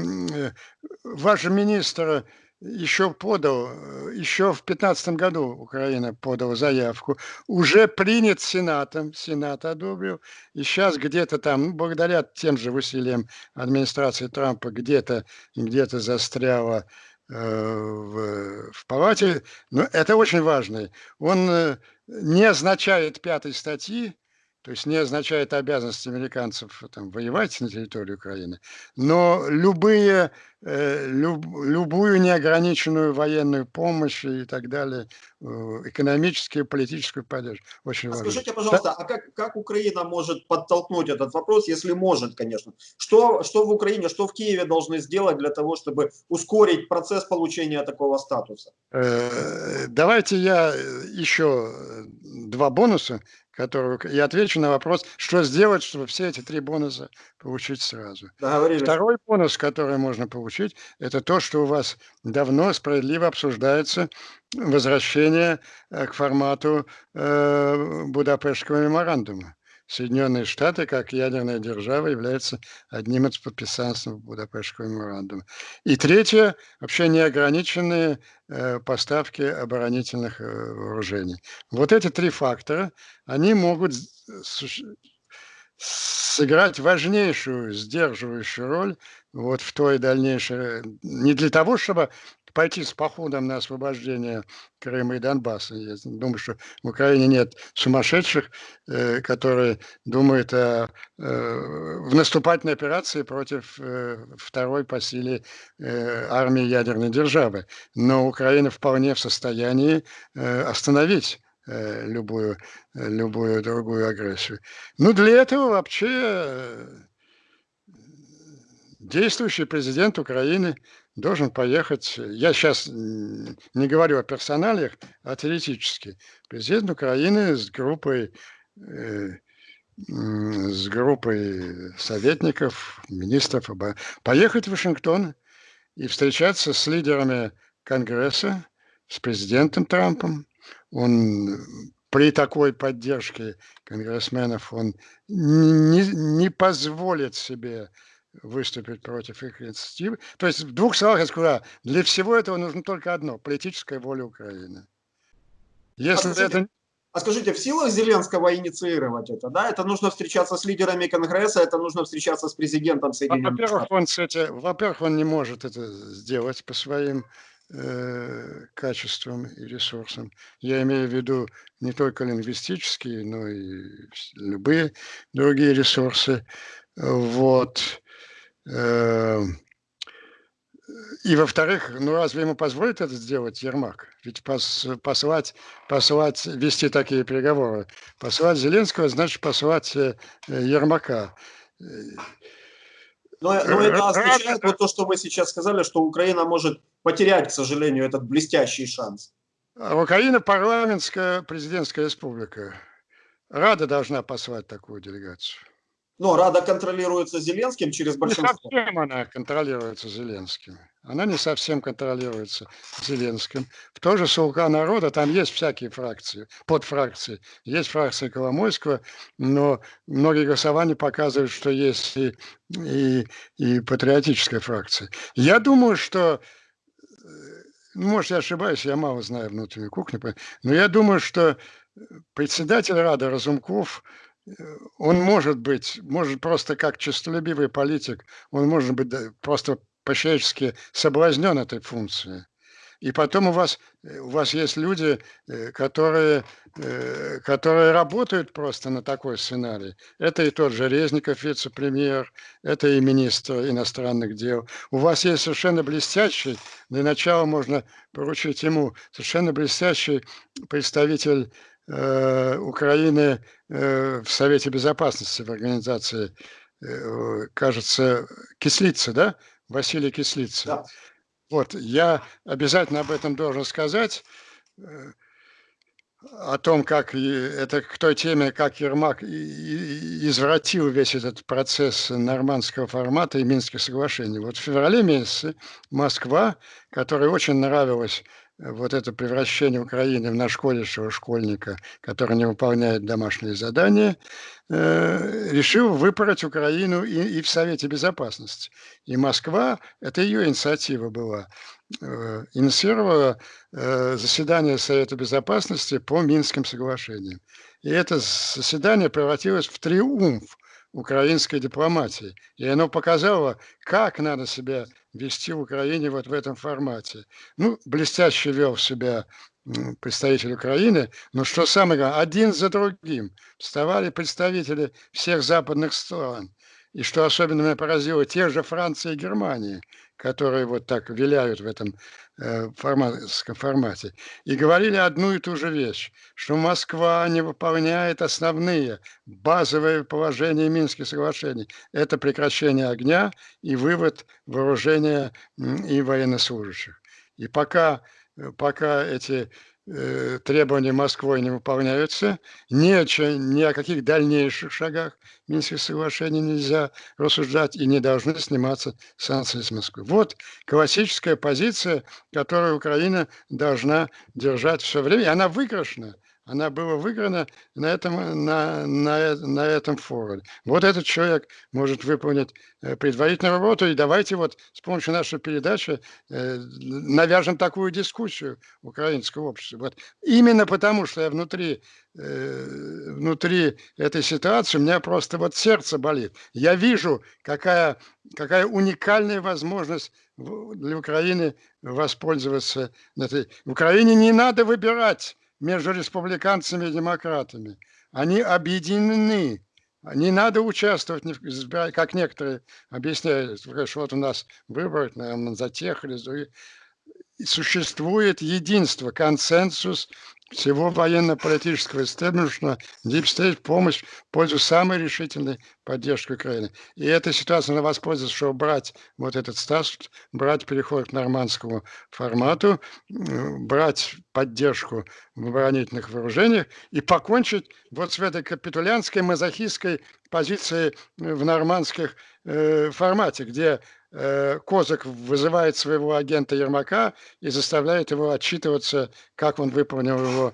ваш министр еще подал, еще в 2015 году Украина подала заявку, уже принят Сенатом, Сенат одобрил, и сейчас где-то там, ну, благодаря тем же усилиям администрации Трампа, где-то где, застряла э, в, в палате. Но это очень важно. Он э, не означает пятой статьи, то есть не означает обязанность американцев там, воевать на территории Украины, но любые, э, люб, любую неограниченную военную помощь и так далее, э, экономическую, политическую поддержку. Очень а важно. Скажите, пожалуйста, да? а как, как Украина может подтолкнуть этот вопрос, если может, конечно? Что, что в Украине, что в Киеве должны сделать для того, чтобы ускорить процесс получения такого статуса? Э, давайте я еще два бонуса которую... И отвечу на вопрос, что сделать, чтобы все эти три бонуса получить сразу. Второй бонус, который можно получить, это то, что у вас давно справедливо обсуждается возвращение э, к формату э, Будапештского меморандума. Соединенные Штаты, как ядерная держава, является одним из подписантов Будапештского меморандума. И третье, вообще неограниченные э, поставки оборонительных э, вооружений. Вот эти три фактора, они могут сыграть важнейшую сдерживающую роль вот в той дальнейшей, не для того, чтобы пойти с походом на освобождение Крыма и Донбасса. Я думаю, что в Украине нет сумасшедших, э, которые думают о, э, в наступательной операции против э, второй по силе э, армии ядерной державы. Но Украина вполне в состоянии э, остановить э, любую, любую другую агрессию. Ну, для этого вообще э, действующий президент Украины должен поехать, я сейчас не говорю о персоналиях, а теоретически, президент Украины с группой, э, с группой советников, министров, поехать в Вашингтон и встречаться с лидерами Конгресса, с президентом Трампом. Он при такой поддержке конгрессменов он не, не позволит себе выступить против их инициативы. То есть, в двух словах я скажу, для всего этого нужно только одно – политическая воля Украины. Если а это... а скажите, в силах Зеленского инициировать это, да? Это нужно встречаться с лидерами Конгресса, это нужно встречаться с президентом Соединенных Во-первых, он, кстати, во-первых, он не может это сделать по своим э, качествам и ресурсам. Я имею в виду не только лингвистические, но и любые другие ресурсы. Вот. Эм, и во-вторых, ну разве ему позволит это сделать Ермак? Ведь пос, послать, послать, вести такие переговоры. Послать Зеленского значит послать э, Ермака. Но, но это означает вот то, что вы сейчас сказали, что Украина может потерять, к сожалению, этот блестящий шанс. А Украина парламентская президентская республика. Рада должна послать такую делегацию. Но Рада контролируется Зеленским через большинство. Не совсем она контролируется Зеленским. Она не совсем контролируется Зеленским. В то же «Слуга народа» там есть всякие фракции, подфракции. Есть фракция Коломойского, но многие голосования показывают, что есть и, и, и патриотическая фракция. Я думаю, что э, ну, может, я ошибаюсь, я мало знаю внутреннюю кухню, но я думаю, что председатель Рады Разумков он может быть, может просто как честолюбивый политик, он может быть просто по-человечески соблазнен этой функцией. И потом у вас, у вас есть люди, э, которые, э, которые работают просто на такой сценарий. Это и тот же Резников, вице-премьер, это и министр иностранных дел. У вас есть совершенно блестящий, для начала можно поручить ему, совершенно блестящий представитель Э, Украины э, в Совете Безопасности, в организации, э, кажется, Кислица, да? Василий Кислица. Да. Вот, я обязательно об этом должен сказать, о том, как это к той теме, как Ермак извратил весь этот процесс нормандского формата и Минских соглашений. Вот в феврале месяце Москва, которой очень нравилось вот это превращение Украины в нашкодившего школьника, который не выполняет домашние задания, э, решил выпороть Украину и, и в Совете Безопасности. И Москва, это ее инициатива была, э, инициировала э, заседание Совета Безопасности по Минским соглашениям. И это заседание превратилось в триумф украинской дипломатии. И оно показало, как надо себя вести в Украине вот в этом формате. Ну, блестяще вел себя представитель Украины, но что самое главное, один за другим вставали представители всех западных стран. И что особенно меня поразило, те же Франция и Германия, которые вот так виляют в этом э, формате, и говорили одну и ту же вещь, что Москва не выполняет основные базовые положения Минских соглашений. Это прекращение огня и вывод вооружения и военнослужащих. И пока, э, пока эти требования Москвы не выполняются, ни о, чем, ни о каких дальнейших шагах Минских соглашений нельзя рассуждать и не должны сниматься санкции с Москвы. Вот классическая позиция, которую Украина должна держать все время, и она выигрышна она была выиграна на этом, на, на, на этом форуме. Вот этот человек может выполнить э, предварительную работу, и давайте вот с помощью нашей передачи э, навяжем такую дискуссию в украинском обществе. Вот именно потому, что я внутри, э, внутри этой ситуации, у меня просто вот сердце болит. Я вижу, какая, какая уникальная возможность для Украины воспользоваться. Этой. Украине не надо выбирать между республиканцами и демократами. Они объединены. Не надо участвовать, как некоторые объясняют, что вот у нас выбор наверное, за тех или за существует единство, консенсус всего военно-политического истеблишмента, deep state помощь в пользу самой решительной поддержки Украины. И эта ситуация, она воспользуется, чтобы брать вот этот статус, брать переход к нормандскому формату, брать поддержку в оборонительных вооружениях и покончить вот с этой капитулянтской, мазохистской позицией в нормандских э, формате, где Э, Козак вызывает своего агента Ермака и заставляет его отчитываться, как он выполнил его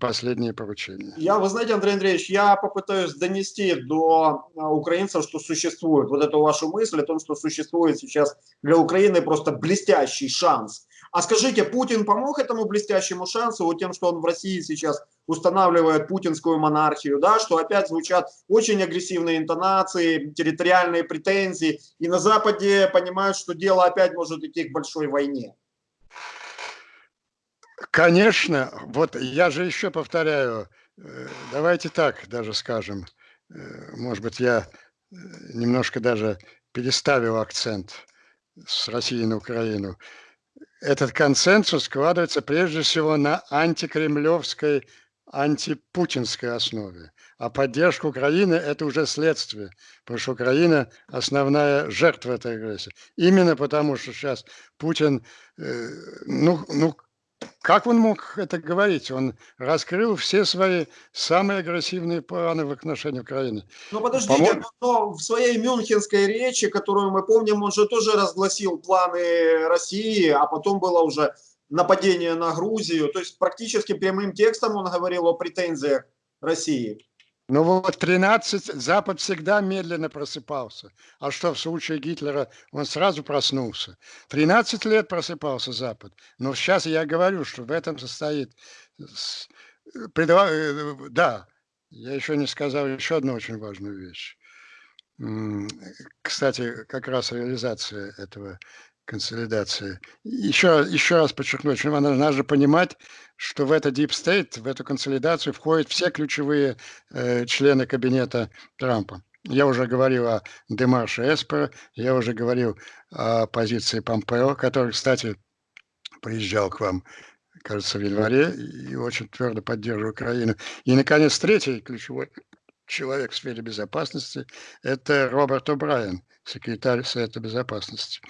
последние поручения. Я, вы знаете, Андрей Андреевич, я попытаюсь донести до а, украинцев, что существует вот эту вашу мысль о том, что существует сейчас для Украины просто блестящий шанс а скажите, Путин помог этому блестящему шансу вот тем, что он в России сейчас устанавливает путинскую монархию, да, что опять звучат очень агрессивные интонации, территориальные претензии, и на Западе понимают, что дело опять может идти к большой войне? Конечно, вот я же еще повторяю, э, давайте так даже скажем, э, может быть, я э, немножко даже переставил акцент с России на Украину этот консенсус складывается прежде всего на антикремлевской, антипутинской основе. А поддержка Украины – это уже следствие, потому что Украина – основная жертва этой агрессии. Именно потому, что сейчас Путин, э, ну, ну как он мог это говорить? Он раскрыл все свои самые агрессивные планы в отношении Украины. Ну подождите, но в своей мюнхенской речи, которую мы помним, он же тоже разгласил планы России, а потом было уже нападение на Грузию. То есть практически прямым текстом он говорил о претензиях России. Ну вот 13, Запад всегда медленно просыпался. А что в случае Гитлера он сразу проснулся? 13 лет просыпался Запад. Но сейчас я говорю, что в этом состоит... Э, да, я еще не сказал еще одну очень важную вещь. Кстати, как раз реализация этого консолидации. Еще, еще раз подчеркну, очень важно, надо понимать, что в это deep state, в эту консолидацию входят все ключевые э, члены кабинета Трампа. Я уже говорил о Демарше Эспера, я уже говорил о позиции Помпео, который, кстати, приезжал к вам, кажется, в январе и очень твердо поддерживал Украину. И, наконец, третий ключевой человек в сфере безопасности – это Роберт О'Брайен, секретарь Совета Безопасности.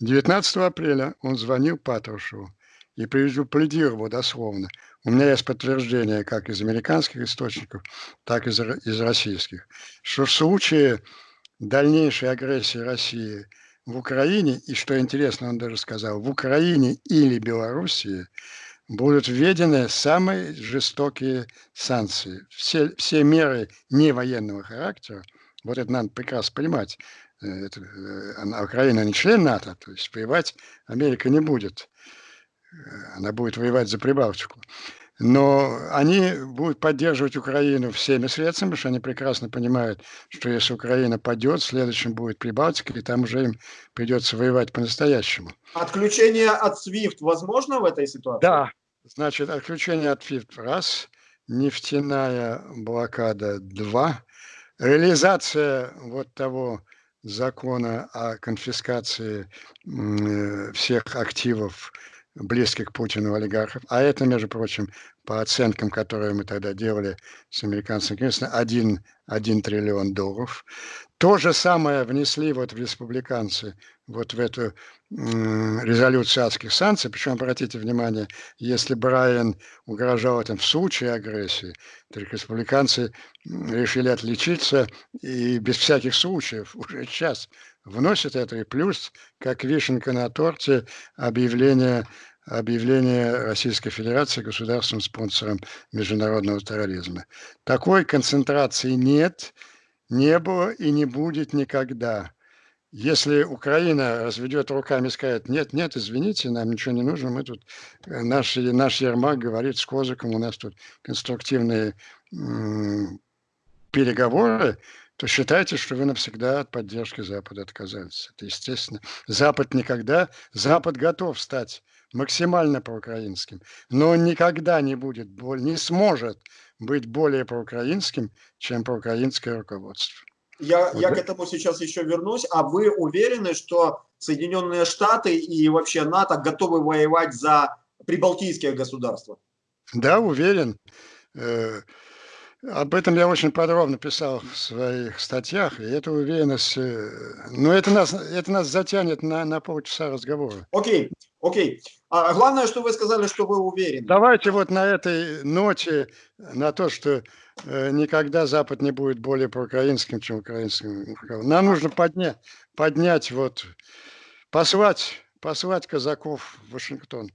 19 апреля он звонил Патрушеву и предупредировал дословно. У меня есть подтверждение как из американских источников, так и из, из российских, что в случае дальнейшей агрессии России в Украине, и что интересно, он даже сказал, в Украине или Белоруссии будут введены самые жестокие санкции. Все, все меры не военного характера, вот это надо прекрасно понимать, это, э, Украина не член НАТО, то есть воевать Америка не будет. Э, она будет воевать за Прибалтику. Но они будут поддерживать Украину всеми средствами, потому что они прекрасно понимают, что если Украина падет, следующим будет Прибалтика, и там уже им придется воевать по-настоящему. Отключение от SWIFT возможно в этой ситуации? Да, значит, отключение от SWIFT раз, нефтяная блокада два, реализация вот того закона о конфискации всех активов близких к Путину олигархов. А это, между прочим, по оценкам, которые мы тогда делали с американцами, конечно, 1, 1 триллион долларов. То же самое внесли вот в республиканцы, вот в эту резолюцию адских санкций. Причем, обратите внимание, если Брайан угрожал этим в случае агрессии, то республиканцы решили отличиться и без всяких случаев уже сейчас вносят это. И плюс, как вишенка на торте, объявление объявление Российской Федерации государственным спонсором международного терроризма. Такой концентрации нет, не было и не будет никогда. Если Украина разведет руками и скажет, нет, нет, извините, нам ничего не нужно, мы тут, э, наш, наш Ермак говорит с Козыком, у нас тут конструктивные переговоры, то считайте, что вы навсегда от поддержки Запада отказались. Это естественно. Запад никогда, Запад готов стать максимально проукраинским, но он никогда не будет, не сможет быть более проукраинским, чем проукраинское руководство. Я, вот я к этому сейчас еще вернусь. А вы уверены, что Соединенные Штаты и вообще НАТО готовы воевать за прибалтийские государства? Да, уверен. Э, об этом я очень подробно писал в своих статьях, и эта уверенность, э, но это нас, это нас затянет на, на полчаса разговора. Окей, окей. А главное, что вы сказали, что вы уверены. Давайте вот на этой ноте, на то, что никогда Запад не будет более проукраинским, чем украинским. Нам нужно поднять, поднять вот, послать, послать казаков в Вашингтон.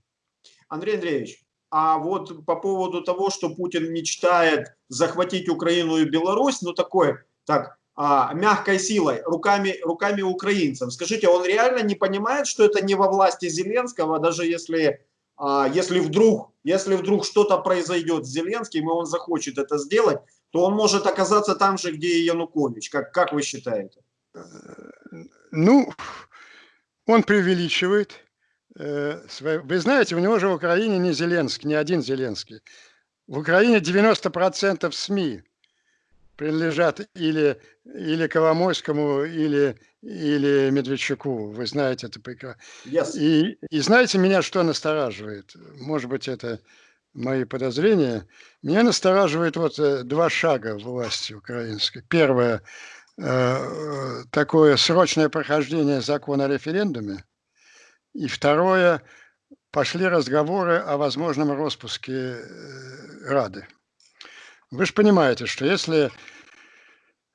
Андрей Андреевич, а вот по поводу того, что Путин мечтает захватить Украину и Беларусь, ну такой, так, а, мягкой силой, руками, руками украинцев. Скажите, он реально не понимает, что это не во власти Зеленского, даже если, а, если вдруг, если вдруг что-то произойдет с Зеленским, и он захочет это сделать, то он может оказаться там же, где и Янукович. Как, как вы считаете? Ну, он преувеличивает. Э, вы знаете, у него же в Украине не Зеленский, не один Зеленский. В Украине 90% СМИ принадлежат или, или Коломойскому, или, или Медведчуку. Вы знаете это прекрасно. Yes. И, и знаете, меня что настораживает? Может быть, это мои подозрения. Меня настораживает вот э, два шага власти украинской. Первое э, – такое срочное прохождение закона о референдуме. И второе – пошли разговоры о возможном распуске э, Рады. Вы же понимаете, что если...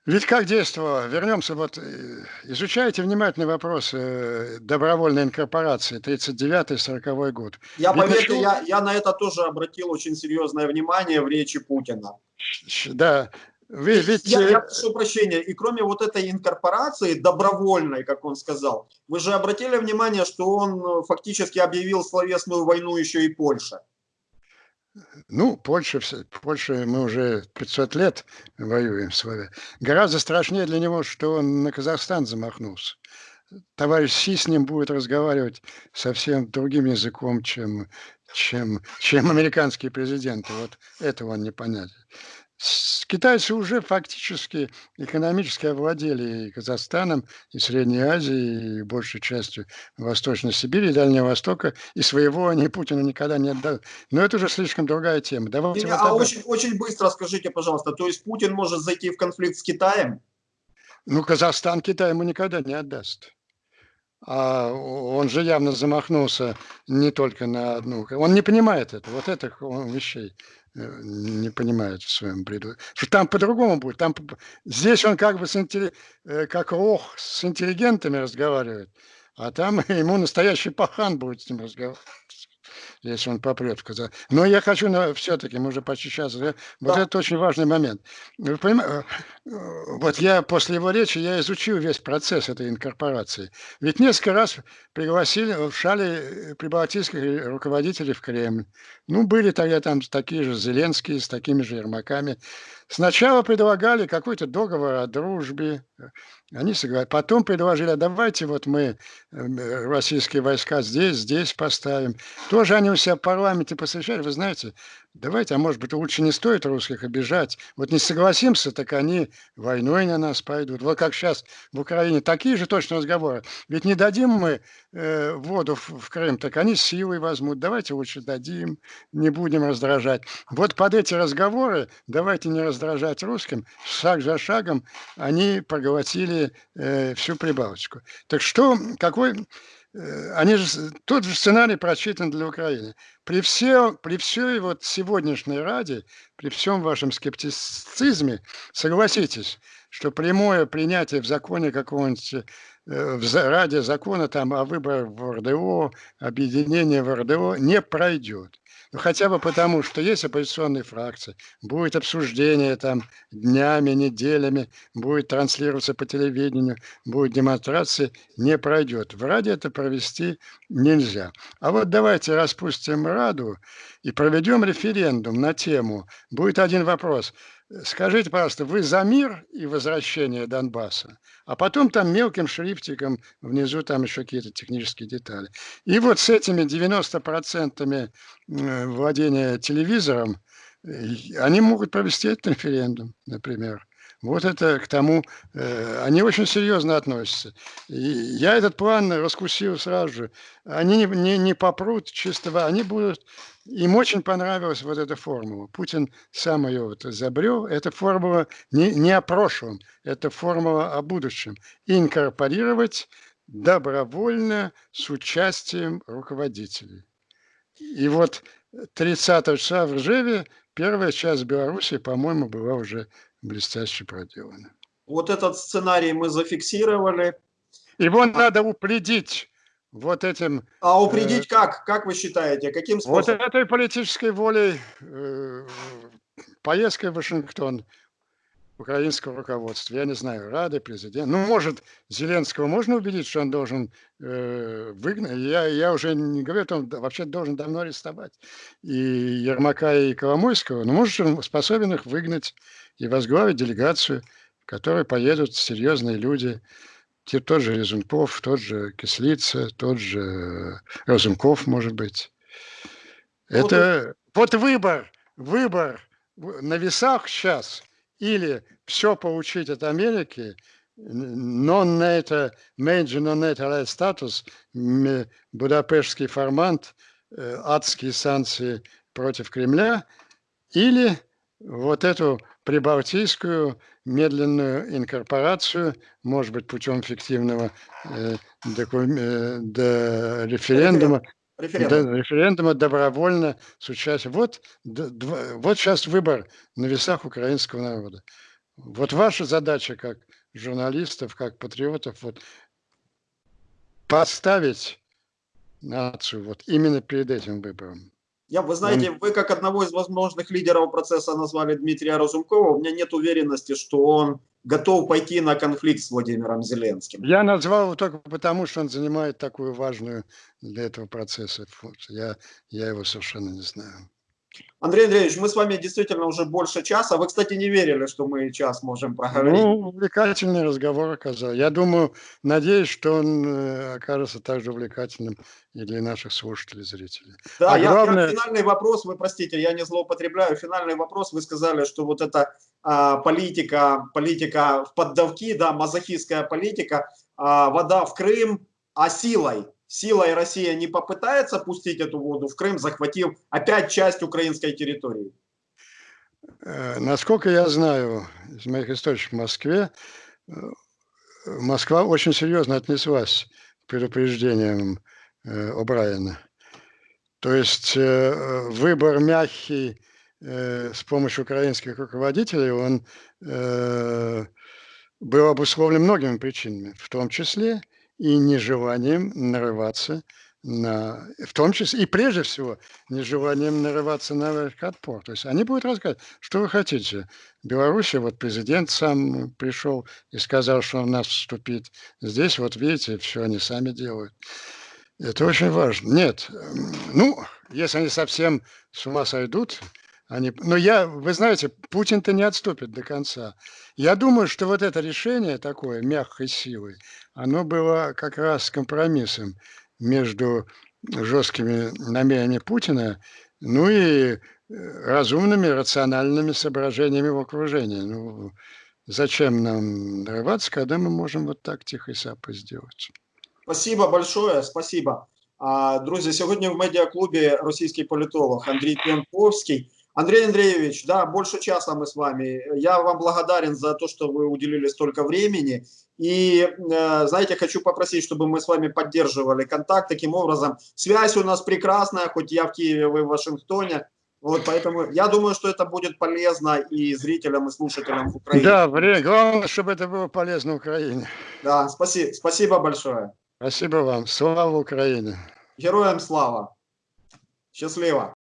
Ведь как действовало? Вернемся, вот э, изучайте внимательно вопросы э, добровольной инкорпорации 39-40 год. Я, Ведь поверьте, я, я на это тоже обратил очень серьезное внимание в речи Путина. Да, вы, ведь... я, я прошу прощения, и кроме вот этой инкорпорации добровольной, как он сказал, вы же обратили внимание, что он фактически объявил словесную войну еще и Польше. Ну, Польша, Польша мы уже 500 лет воюем с вами. Гораздо страшнее для него, что он на Казахстан замахнулся. Товарищ Си с ним будет разговаривать совсем другим языком, чем, чем, чем американские президенты. Вот этого он не понятен китайцы уже фактически экономически овладели и Казахстаном, и Средней Азией, и большей частью Восточной Сибири, и Дальнего Востока, и своего они Путину никогда не отдают. Но это уже слишком другая тема. Давайте вот а очень, очень быстро скажите, пожалуйста, то есть Путин может зайти в конфликт с Китаем? Ну, Казахстан Китай ему никогда не отдаст. А он же явно замахнулся не только на одну. Он не понимает это, вот этих вещей. Э, не понимает в своем бреду. Что там по-другому будет. Там, здесь он как бы с, э, как ох, с интеллигентами разговаривает, а там ему настоящий пахан будет с ним разговаривать если он попрет в Казахстан. Но я хочу все-таки, мы уже почти сейчас, вот да. это очень важный момент. Вы понимаете, э, вот я после его речи, я изучил весь процесс этой инкорпорации. Ведь несколько раз пригласили в шале прибалтийских руководителей в Кремль. Ну, были тогда там такие же Зеленские, с такими же Ермаками. Сначала предлагали какой-то договор о дружбе, они согласились. Потом предложили, а давайте вот мы э, российские войска здесь, здесь поставим. Тоже они у себя в парламенте посвящали, вы знаете, давайте, а может быть, лучше не стоит русских обижать. Вот не согласимся, так они войной на нас пойдут. Вот как сейчас в Украине такие же точно разговоры. Ведь не дадим мы э, воду в, в Крым, так они силой возьмут. Давайте лучше дадим, не будем раздражать. Вот под эти разговоры, давайте не раздражать русским, шаг за шагом они проглотили э, всю Прибалтику. Так что, какой они же, тот же сценарий прочитан для Украины. При, все, при всей вот сегодняшней Раде, при всем вашем скептицизме, согласитесь, что прямое принятие в законе какого-нибудь, э, в Раде закона там о выборах в РДО, объединение в РДО не пройдет. Ну, хотя бы потому, что есть оппозиционные фракции, будет обсуждение там днями, неделями, будет транслироваться по телевидению, будет демонстрации, не пройдет. В Раде это провести нельзя. А вот давайте распустим Раду и проведем референдум на тему. Будет один вопрос. Скажите, пожалуйста, вы за мир и возвращение Донбасса? А потом там мелким шрифтиком внизу там еще какие-то технические детали. И вот с этими 90% владения телевизором, они могут провести этот референдум, например. Вот это к тому, э, они очень серьезно относятся. И я этот план раскусил сразу же. Они не, не, не попрут чистого, они будут... Им очень понравилась вот эта формула. Путин сам ее вот изобрел. Эта формула не, не о прошлом, это формула о будущем. Инкорпорировать добровольно с участием руководителей. И вот 30 числа в Ржеве первая часть Беларуси, по-моему, была уже блестяще проделано. Вот этот сценарий мы зафиксировали. Его надо упредить вот этим... А упредить э, как? Как вы считаете? Каким способом? Вот этой политической волей, э, поездкой в Вашингтон украинского руководства, я не знаю, Рады, президент. Ну, может, Зеленского можно убедить, что он должен э, выгнать. Я, я уже не говорю, он вообще должен давно арестовать. И Ермака, и Коломойского. Но, может, он способен их выгнать и возглавить делегацию, в которой поедут серьезные люди, тот же Резунков, тот же Кислица, тот же Разумков, может быть. Ну, Это вот, вот выбор, выбор на весах сейчас или все получить от Америки, non-NATO, major non-NATO статус, Будапештский формат, э, адские санкции против Кремля, или вот эту прибалтийскую медленную инкорпорацию, может быть, путем фиктивного э, э, до референдума, Референдум. До, референдума добровольно с участием. Вот, вот сейчас выбор на весах украинского народа. Вот ваша задача как журналистов, как патриотов, вот поставить нацию вот именно перед этим выбором. Я, вы знаете, вы как одного из возможных лидеров процесса назвали Дмитрия Разумкова. У меня нет уверенности, что он готов пойти на конфликт с Владимиром Зеленским. Я назвал его только потому, что он занимает такую важную для этого процесса функцию. Я, я его совершенно не знаю. Андрей Андреевич, мы с вами действительно уже больше часа. Вы, кстати, не верили, что мы час можем проговорить. Ну, увлекательный разговор оказался. Я думаю, надеюсь, что он э, окажется также увлекательным и для наших слушателей, зрителей. Да, а я, главное... я, финальный вопрос, вы простите, я не злоупотребляю. Финальный вопрос, вы сказали, что вот эта а, политика, политика в поддавки, да, мазохистская политика, а, вода в Крым, а силой силой Россия не попытается пустить эту воду в Крым, захватив опять часть украинской территории? Э, насколько я знаю из моих источников в Москве, э, Москва очень серьезно отнеслась к предупреждениям э, О'Брайена. То есть выбор мягкий с помощью украинских руководителей, он был обусловлен многими причинами, в том числе и нежеланием нарываться на, в том числе и прежде всего нежеланием нарываться на отпор. То есть они будут рассказывать, что вы хотите. Беларусь, вот президент сам пришел и сказал, что он нас вступит. Здесь вот видите, все они сами делают. Это очень важно. Нет, ну, если они совсем с ума сойдут, они... Но я, вы знаете, Путин-то не отступит до конца. Я думаю, что вот это решение такое, мягкой силой, оно было как раз компромиссом между жесткими намерениями Путина, ну и э, разумными, рациональными соображениями в окружении. Ну, зачем нам нарываться, когда мы можем вот так тихо и сапо сделать? Спасибо большое, спасибо. Друзі, сьогодні в медіаклубі російський політолог Андрій Пьянковский. Андрей Андреевич, да, больше часа мы с вами. Я вам благодарен за то, что вы уделили столько времени. И, э, знаете, хочу попросить, чтобы мы с вами поддерживали контакт таким образом. Связь у нас прекрасная, хоть я в Киеве, вы в Вашингтоне. Вот, поэтому я думаю, что это будет полезно и зрителям, и слушателям в Украине. Да, главное, чтобы это было полезно Украине. Да, спасибо, спасибо большое. Спасибо вам. Слава Украине. Героям слава. Счастливо.